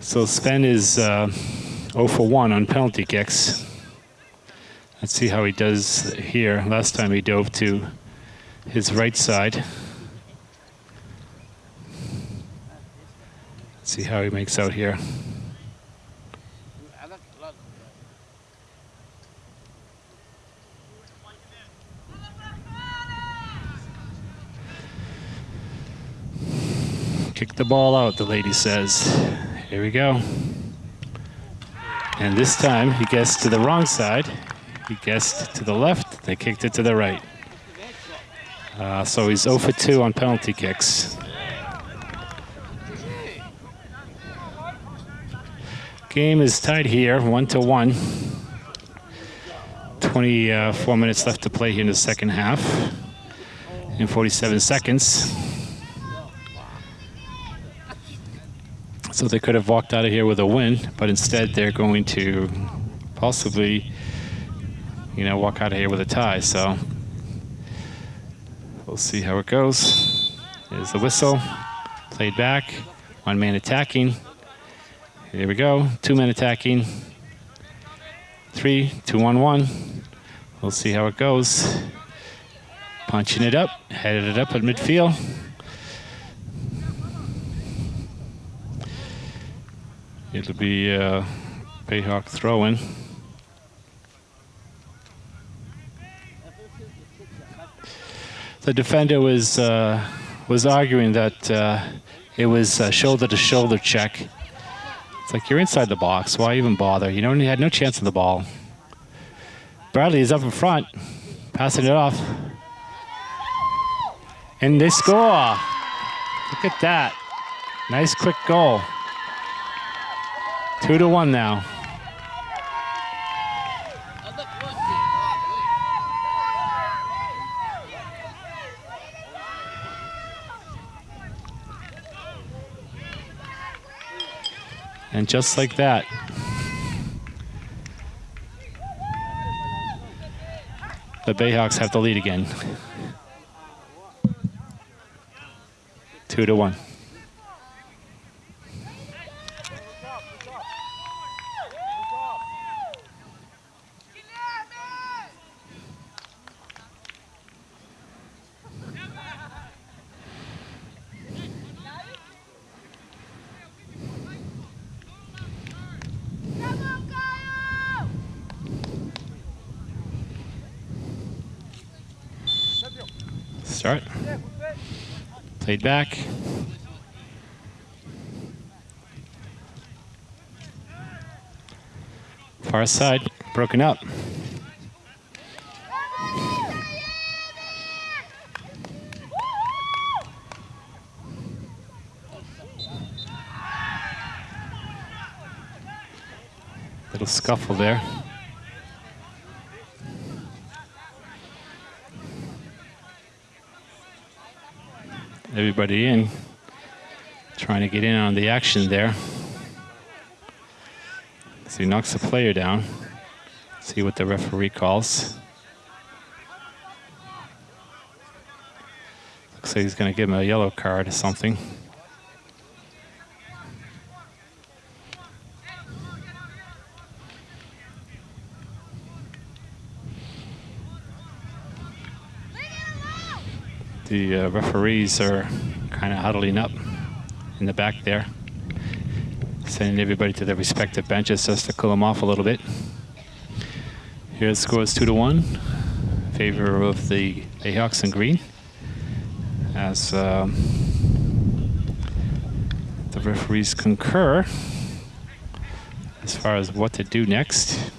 so Sven is uh, 0 for 1 on penalty kicks. Let's see how he does here. Last time he dove to his right side. Let's see how he makes out here. Kick the ball out, the lady says. Here we go. And this time he guessed to the wrong side. He guessed to the left. They kicked it to the right. Uh, so he's 0 for 2 on penalty kicks. Game is tied here, 1 to 1. 24 minutes left to play here in the second half. In 47 seconds. So they could have walked out of here with a win, but instead they're going to possibly, you know, walk out of here with a tie. So we'll see how it goes. There's the whistle, played back, one man attacking. Here we go, two men attacking. Three, two, one, one. We'll see how it goes. Punching it up, headed it up at midfield. It'll be uh, Bayhawk throwing. The defender was uh, was arguing that uh, it was a shoulder-to-shoulder check. It's like you're inside the box. Why even bother? You know, you had no chance of the ball. Bradley is up in front, passing it off. And they score. Look at that. Nice quick goal. Two to one now. And just like that, the Bayhawks have the lead again. Two to one. Start. Played back. Far side, broken up. Little scuffle there. Everybody in, trying to get in on the action there. So he knocks the player down. See what the referee calls. Looks like he's going to give him a yellow card or something. The uh, referees are kind of huddling up in the back there, sending everybody to their respective benches just to cool them off a little bit. Here the score is two to one, in favor of the Bayhawks in green. As um, the referees concur as far as what to do next.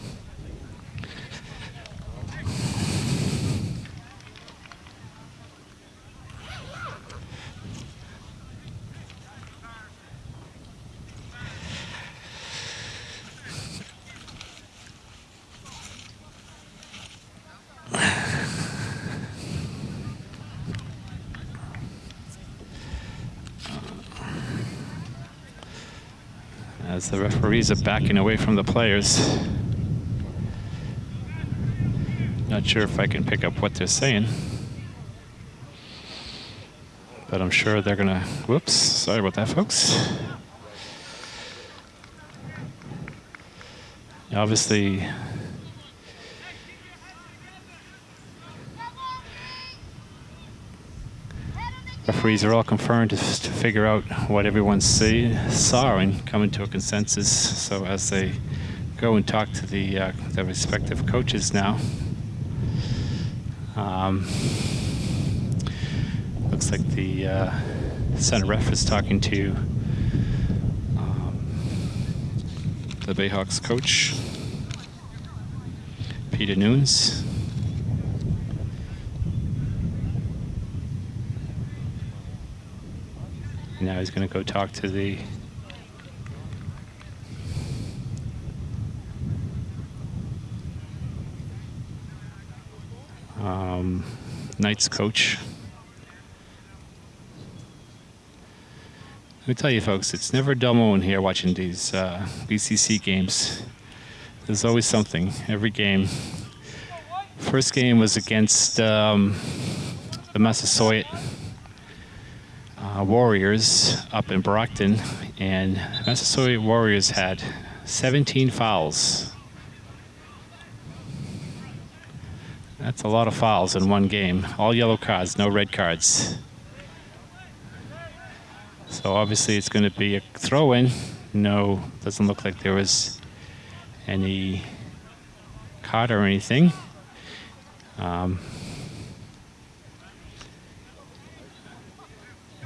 as the referees are backing away from the players. Not sure if I can pick up what they're saying. But I'm sure they're gonna, whoops, sorry about that folks. Obviously, referees are all confirmed to, to figure out what everyone see, saw and come into a consensus. So as they go and talk to the, uh, the respective coaches now, um, looks like the uh, center ref is talking to um, the Bayhawks coach, Peter Nunes. Now he's going to go talk to the um, Knights coach. Let me tell you, folks, it's never dull moment here watching these uh, BCC games. There's always something every game. First game was against um, the Massasoit uh, Warriors up in Brockton, and Massasoit Warriors had 17 fouls. That's a lot of fouls in one game. All yellow cards, no red cards. So obviously it's going to be a throw-in. No, doesn't look like there was any card or anything. Um,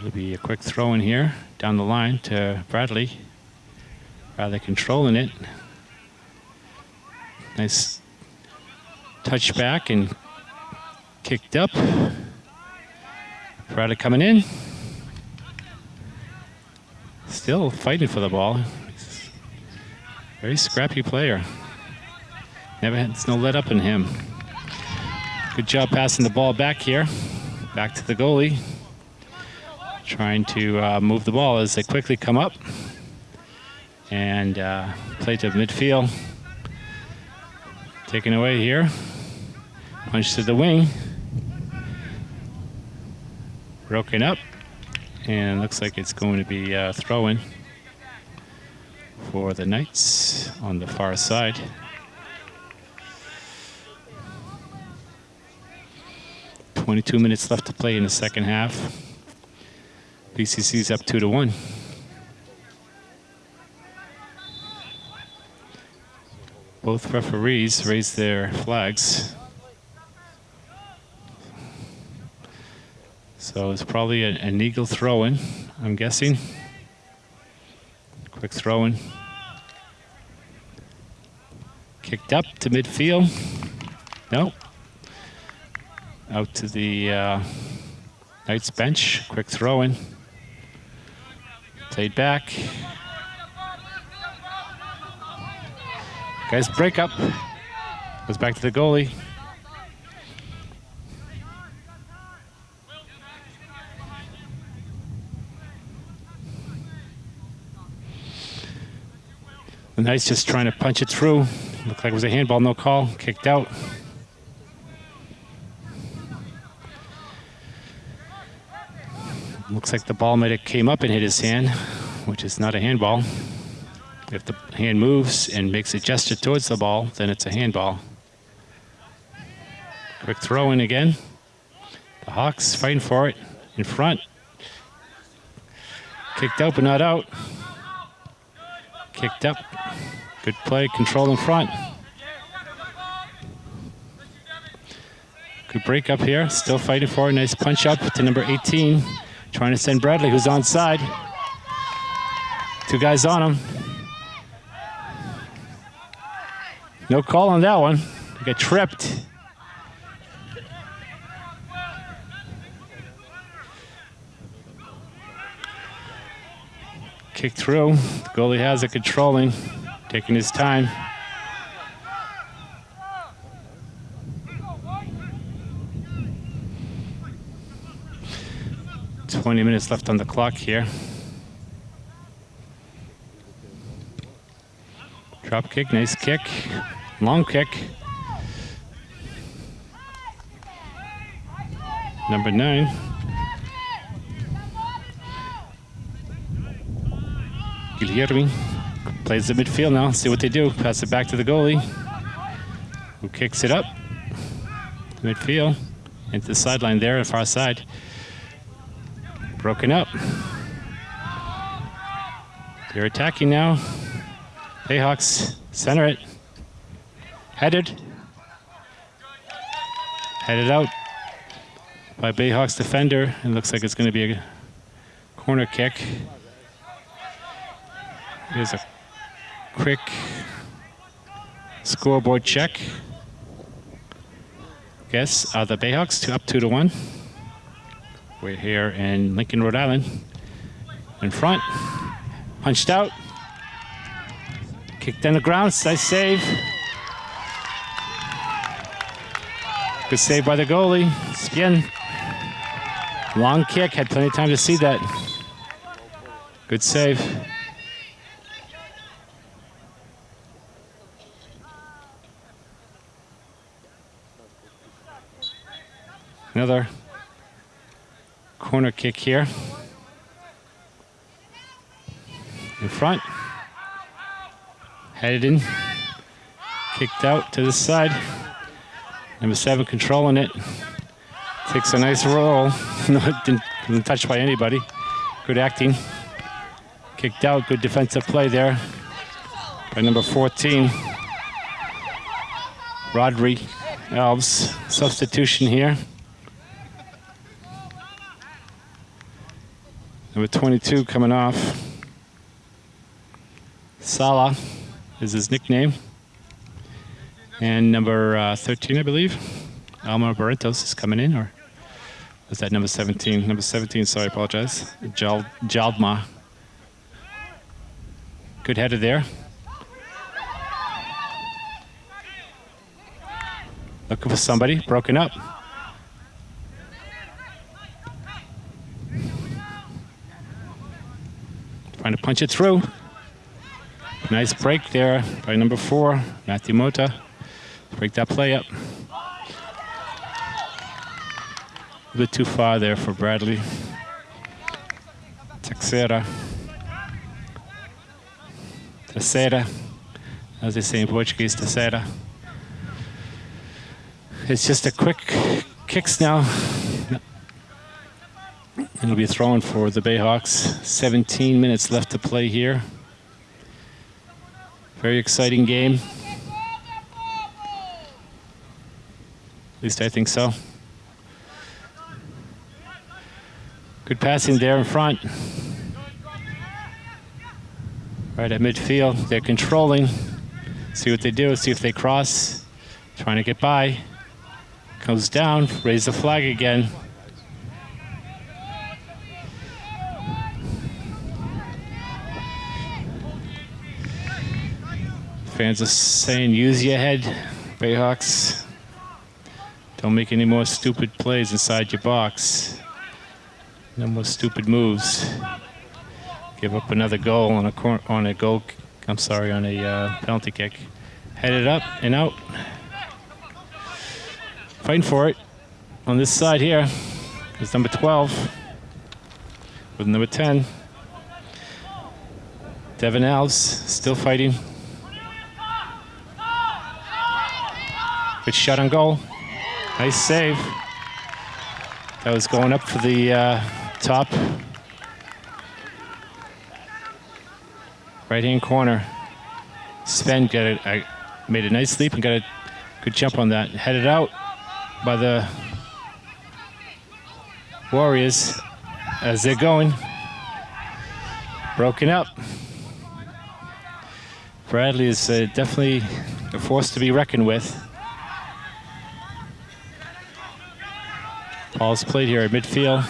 It'll be a quick throw in here down the line to Bradley. rather controlling it. Nice touch back and kicked up. Prada coming in. Still fighting for the ball. Very scrappy player. Never had no let up in him. Good job passing the ball back here. Back to the goalie. Trying to uh, move the ball as they quickly come up. And uh, play to midfield. Taken away here. Punch to the wing. Broken up. And looks like it's going to be uh, throw-in for the Knights on the far side. Twenty-two minutes left to play in the second half. BCC's up two to one. Both referees raised their flags. So it's probably a, an eagle throw-in, I'm guessing. Quick throw-in. Kicked up to midfield. No. Out to the uh, Knights bench. Quick throw-in. Played back. Guys, break up. Goes back to the goalie. The Knights just trying to punch it through. Looked like it was a handball, no call. Kicked out. Looks like the ball might have came up and hit his hand, which is not a handball. If the hand moves and makes a gesture towards the ball, then it's a handball. Quick throw in again. The Hawks fighting for it in front. Kicked out but not out. Kicked up. Good play, control in front. Good break up here, still fighting for it. Nice punch up to number 18. Trying to send Bradley, who's on side. Two guys on him. No call on that one. Got tripped. Kick through. The goalie has it controlling, taking his time. Twenty minutes left on the clock here. Drop kick, nice kick. Long kick. Number nine. Guilherme plays the midfield now. See what they do. Pass it back to the goalie, who kicks it up. Midfield into the sideline there, the far side. Broken up. They're attacking now. Bayhawks center it. Headed. Headed out by Bayhawks defender. It looks like it's going to be a corner kick. Here's a quick scoreboard check. Guess are the Bayhawks two, up two to one. We're here in Lincoln, Rhode Island. In front, punched out. Kicked on the ground, nice save. Good save by the goalie, Sven. Long kick, had plenty of time to see that. Good save. Another corner kick here. In front. Headed in. Kicked out to the side. Number seven controlling it. Takes a nice roll. no, didn't, didn't touched by anybody. Good acting. Kicked out. Good defensive play there by number 14. Rodri Alves. Substitution here. Number 22 coming off. Sala is his nickname. And number uh, 13, I believe, Alma Barrentos is coming in, or was that number 17? Number 17, sorry, I apologize. Jal Jaldma. Good header there. Looking for somebody, broken up. Trying to punch it through. Nice break there by number four, Matthew Moda. Break that play up. A bit too far there for Bradley. Texera. Terceira. As they say in Portuguese, Terceira. It's just a quick kicks now. It'll be thrown for the Bayhawks. 17 minutes left to play here. Very exciting game. At least I think so. Good passing there in front. Right at midfield, they're controlling. See what they do, see if they cross. Trying to get by. Comes down, raise the flag again. Fans are saying, use your head, Bayhawks. Don't make any more stupid plays inside your box. No more stupid moves. Give up another goal on a cor on a goal. I'm sorry, on a uh, penalty kick. Headed up and out. Fighting for it. On this side here is number 12 with number 10. Devin Alves still fighting. Good shot on goal. Nice save. That was going up for the uh, top. Right hand corner. Sven got it. I made a nice leap and got a good jump on that. Headed out by the Warriors as they're going. Broken up. Bradley is uh, definitely a force to be reckoned with. Ball's played here at midfield.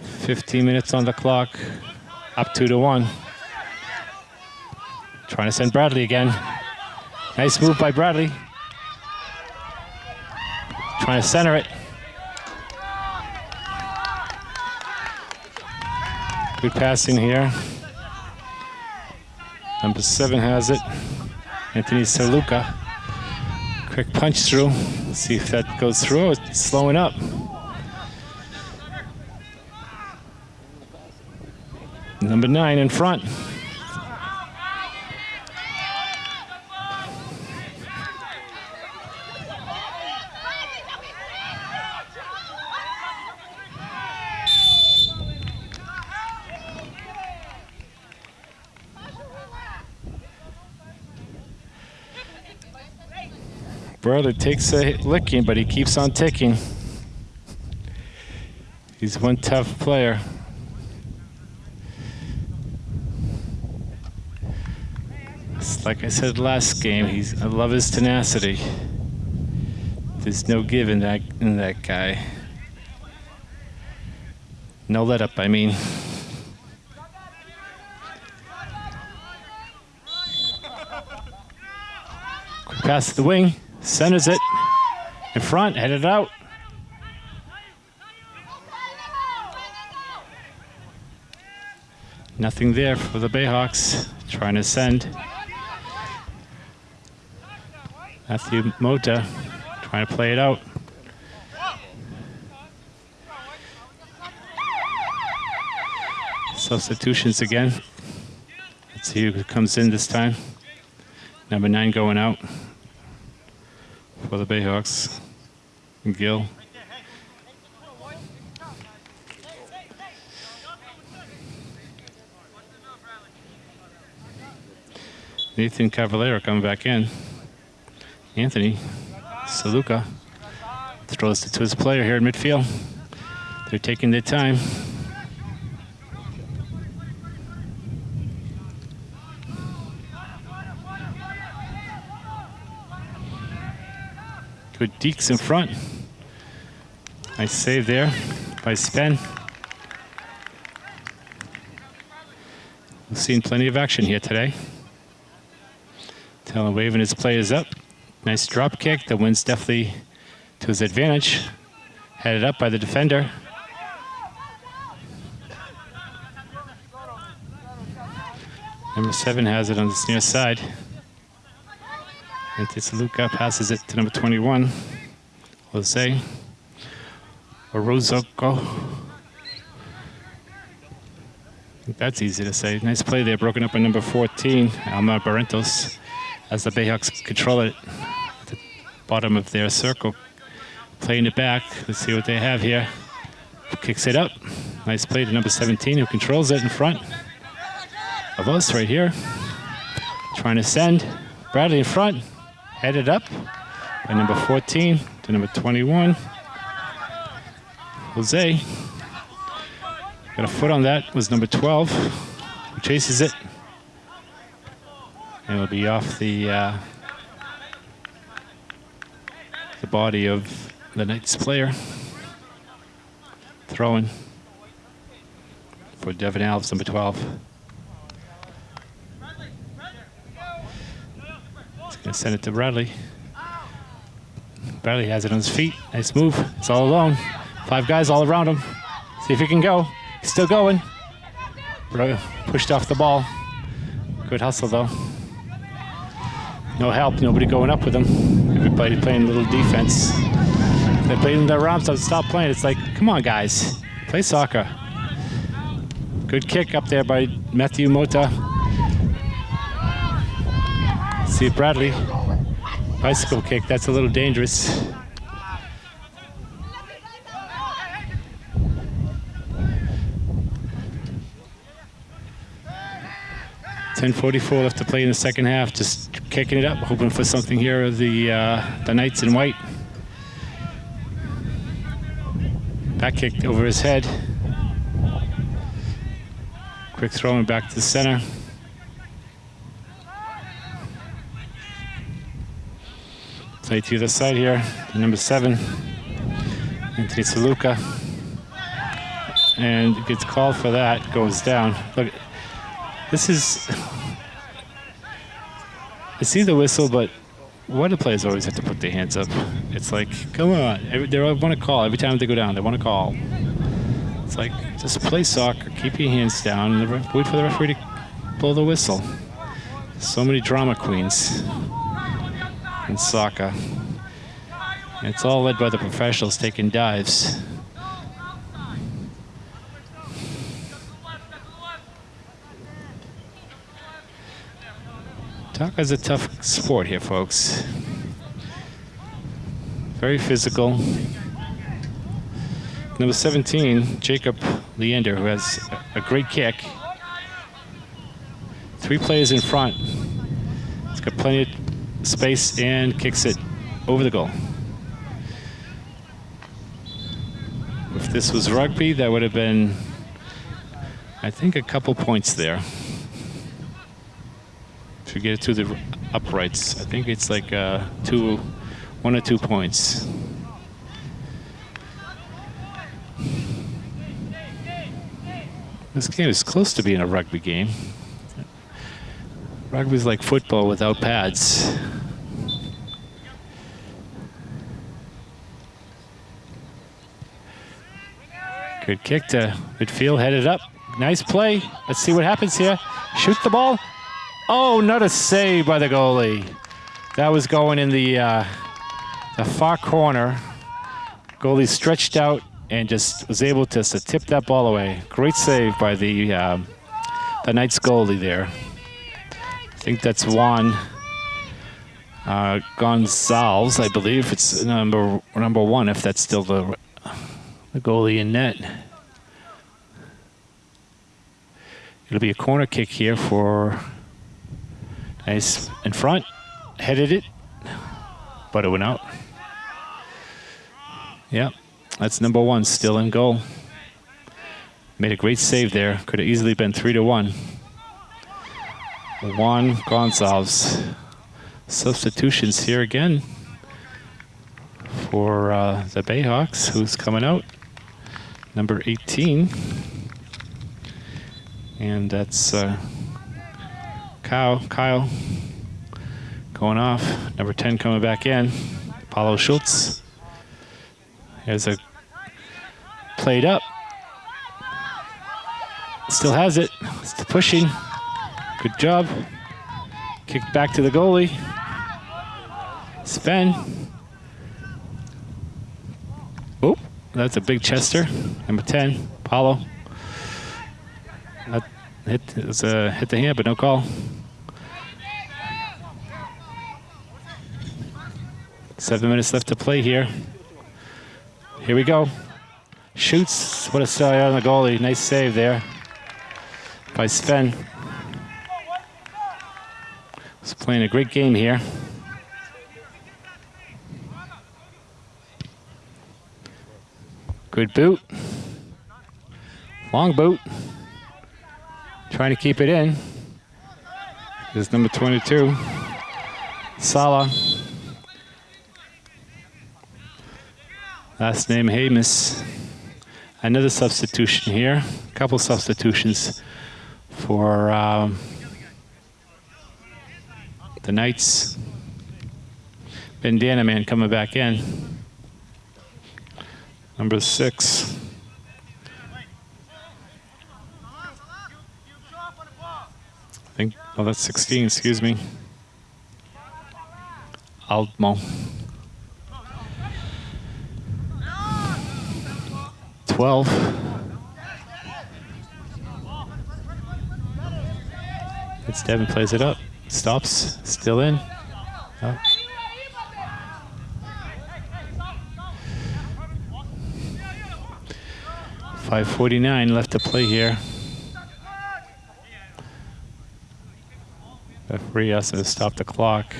15 minutes on the clock. Up two to one. Trying to send Bradley again. Nice move by Bradley. Trying to center it. Good passing here. Number seven has it. Anthony Saluka. Quick punch through. See if that goes through. It's slowing up. Number nine in front. Brother takes a licking, but he keeps on ticking. He's one tough player. It's like I said last game, he's I love his tenacity. There's no give in that in that guy. No let up, I mean. Pass the wing. Centers it in front, headed out. Nothing there for the Bayhawks, trying to send. Matthew Moda trying to play it out. Substitutions again. Let's see who comes in this time. Number nine going out for the Bayhawks. Gill. Nathan Cavallero coming back in. Anthony Saluka throws it to his player here in midfield. They're taking their time. Good Deeks in front. Nice save there by Sven. We've seen plenty of action here today. Taylor waving his players up. Nice drop kick. The wind's definitely to his advantage. Headed up by the defender. Number seven has it on this near side. And Tisaluka passes it to number 21, Jose Orozco. That's easy to say. Nice play there, broken up by number 14, Alma Barrentos, as the Bayhawks control it at the bottom of their circle. Playing it back. Let's see what they have here. Kicks it up. Nice play to number 17, who controls it in front of us right here. Trying to send. Bradley in front. Headed up by number 14 to number 21. Jose. Got a foot on that was number 12. Who chases it. And it'll be off the uh, the body of the Knights player. Throwing for Devin Alves, number 12. Gonna send it to Bradley. Bradley has it on his feet. Nice move. It's all alone. Five guys all around him. See if he can go. He's still going. Bro Pushed off the ball. Good hustle though. No help. Nobody going up with him. Everybody playing a little defense. They're playing their arms to stop playing. It's like, come on guys, play soccer. Good kick up there by Matthew Moda. See Bradley. Bicycle kick, that's a little dangerous. Ten forty-four left to play in the second half. Just kicking it up, hoping for something here. Of the uh, the Knights in white. Back kick over his head. Quick throwing back to the center. Play to the side here, number seven, Anthony Saluka. And gets called for that, goes down. Look, this is, I see the whistle, but do players always have to put their hands up? It's like, come on, they want to call every time they go down. They want to call. It's like just play soccer, keep your hands down, and wait for the referee to blow the whistle. So many drama queens in soccer. It's all led by the professionals taking dives. Soccer is a tough sport here, folks. Very physical. Number 17, Jacob Leander, who has a great kick. Three players in front. He's got plenty of space and kicks it over the goal. If this was rugby, that would have been, I think, a couple points there. If you get it to the uprights, I think it's like uh, two, one or two points. This game is close to being a rugby game. Rugby's like football without pads. Good kick to midfield, headed up. Nice play. Let's see what happens here. Shoot the ball. Oh, not a save by the goalie. That was going in the, uh, the far corner. Goalie stretched out and just was able to, to tip that ball away. Great save by the, uh, the Knights goalie there. I think that's Juan uh, Gonzalez, I believe. It's number number one, if that's still the the goalie in net. It'll be a corner kick here for nice in front, headed it, but it went out. Yeah, that's number one, still in goal. Made a great save there. Could have easily been three to one. Juan Gonzalez. Substitutions here again for uh, the Bayhawks. Who's coming out? Number 18. And that's uh, Kyle, Kyle going off. Number 10 coming back in. Paulo Schultz. Here's a played up. Still has it. Still pushing. Good job. Kicked back to the goalie. Sven. Oh, that's a big Chester. Number 10, Paulo. That hit, it was a hit the hand, but no call. Seven minutes left to play here. Here we go. Shoots. What a sell on the goalie. Nice save there by Sven. Playing a great game here. Good boot. Long boot. Trying to keep it in. Is number 22. Sala. Last name Hamus. Another substitution here. A couple substitutions for um, the Knights. Bandana man coming back in. Number six. I think, oh, that's 16, excuse me. Altmo. 12. It's Devin plays it up. Stops, still in. Oh. 5.49 left to play here. Referee has to stop the clock.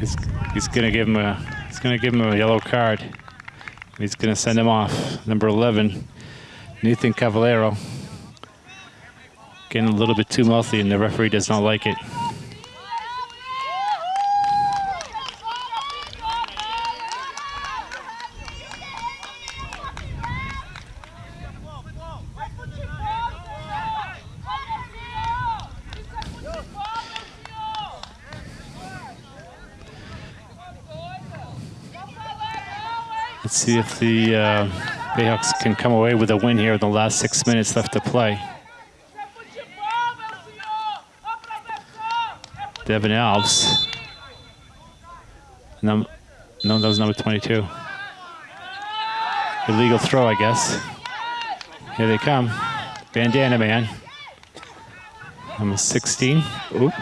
He's, he's gonna give him a he's gonna give him a yellow card. He's gonna send him off. Number 11, Nathan Cavallero. Getting a little bit too mouthy and the referee does not like it. Let's see if the uh, Bayhawks can come away with a win here in the last six minutes left to play. Devin Alves. No, no, that was number 22. Illegal throw, I guess. Here they come. Bandana man. Number 16. Ooh.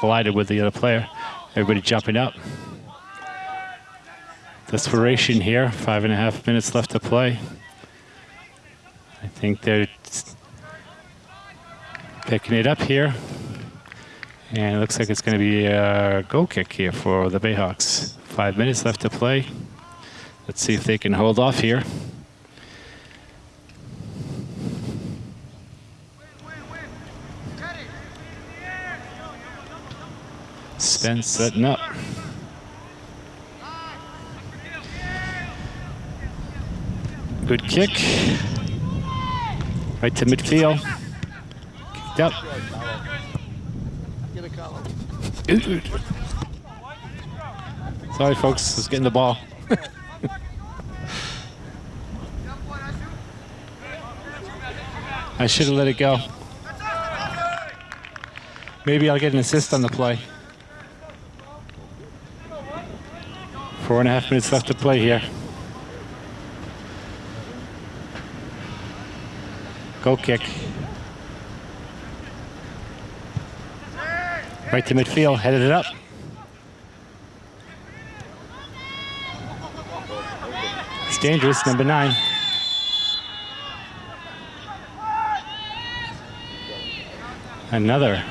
Collided with the other player. Everybody jumping up. Desperation here. Five and a half minutes left to play. I think they're picking it up here. And it looks like it's going to be a goal kick here for the Bayhawks. Five minutes left to play. Let's see if they can hold off here. Spence setting up. Good kick. Right to midfield. Kicked up. Sorry, folks. I getting the ball. I should have let it go. Maybe I'll get an assist on the play. Four and a half minutes left to play here. Goal kick. Right to midfield, headed it up. It's dangerous, number nine. Another.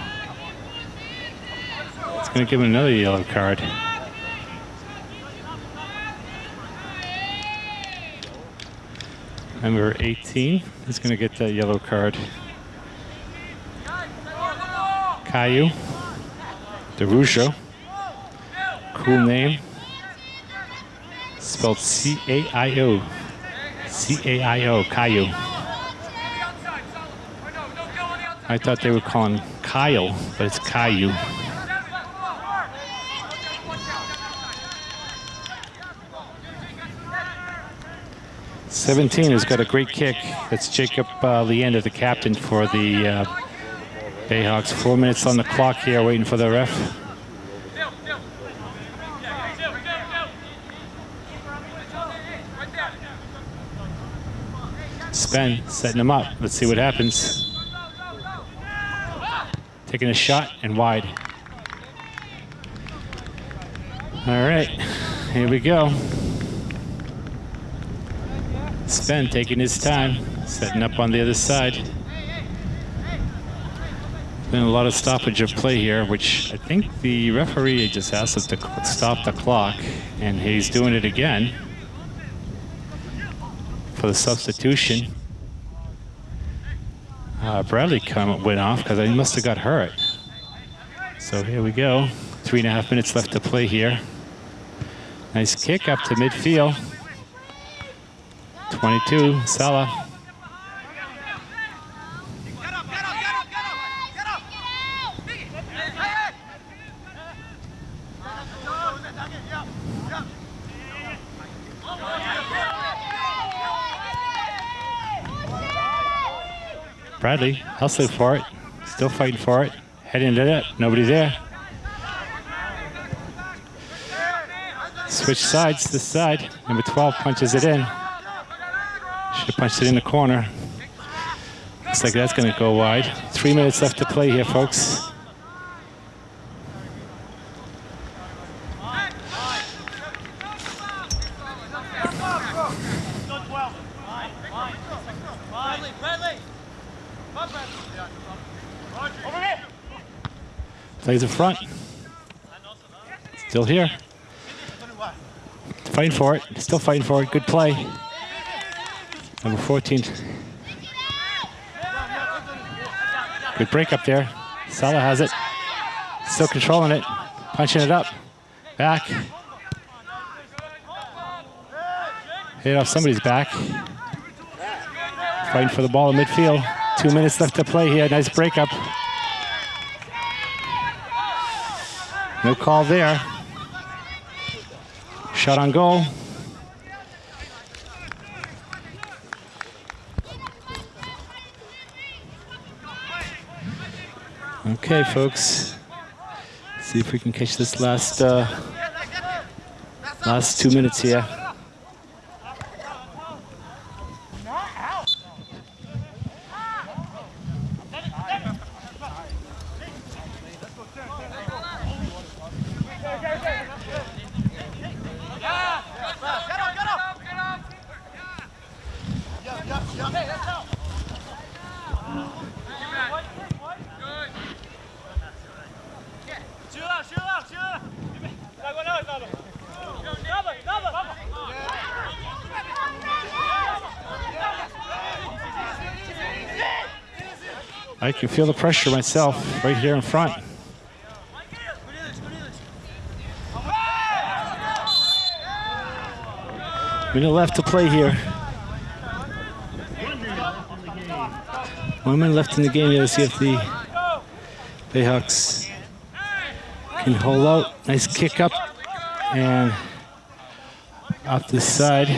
It's going to give him another yellow card. Number 18 is going to get that yellow card. Caio. DeRujo. Cool name. Spelled C-A-I-O. C-A-I-O, Caio. I thought they were calling Kyle, but it's Caio. Seventeen has got a great kick. That's Jacob uh, Leander, the captain for the uh, Bayhawks. Four minutes on the clock here, waiting for the ref. Sven setting him up. Let's see what happens. Taking a shot and wide. All right, here we go. Sven taking his time, setting up on the other side. Been a lot of stoppage of play here, which I think the referee just asked us to stop the clock, and he's doing it again for the substitution. Uh, Bradley come, went off because he must have got hurt. So here we go. Three and a half minutes left to play here. Nice kick up to midfield. 22, Salah. Bradley hustling for it, still fighting for it, heading to it, nobody there. Switch sides this side, number 12 punches it in. Punched it in the corner. Looks like that's gonna go wide. Three minutes left to play here, folks. Plays in front. Still here. Fighting for it. Still fighting for it. Good play. Number 14. Good break up there. Salah has it. Still controlling it. Punching it up. Back. Hit off somebody's back. Fighting for the ball in midfield. Two minutes left to play here. Nice breakup. No call there. Shot on goal. Okay, folks. See if we can catch this last uh, last two minutes here. I can feel the pressure myself right here in front. Minute left to play here. One minute left in the game here to see if the Bayhawks can hold out. Nice kick up and off the side.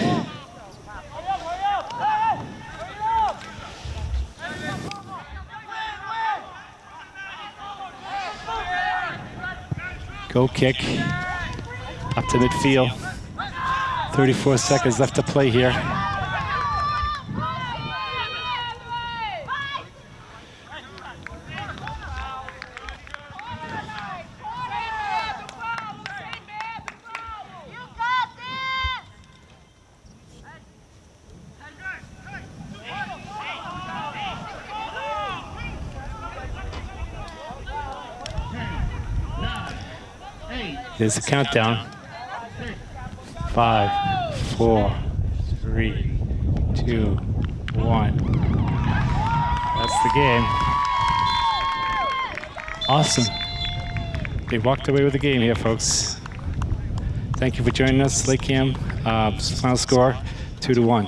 Go kick up to midfield. 34 seconds left to play here. Here's a countdown. Five, four, three, two, one. That's the game. Awesome. They walked away with the game here, folks. Thank you for joining us, Lake Cam. Uh, final score, two to one.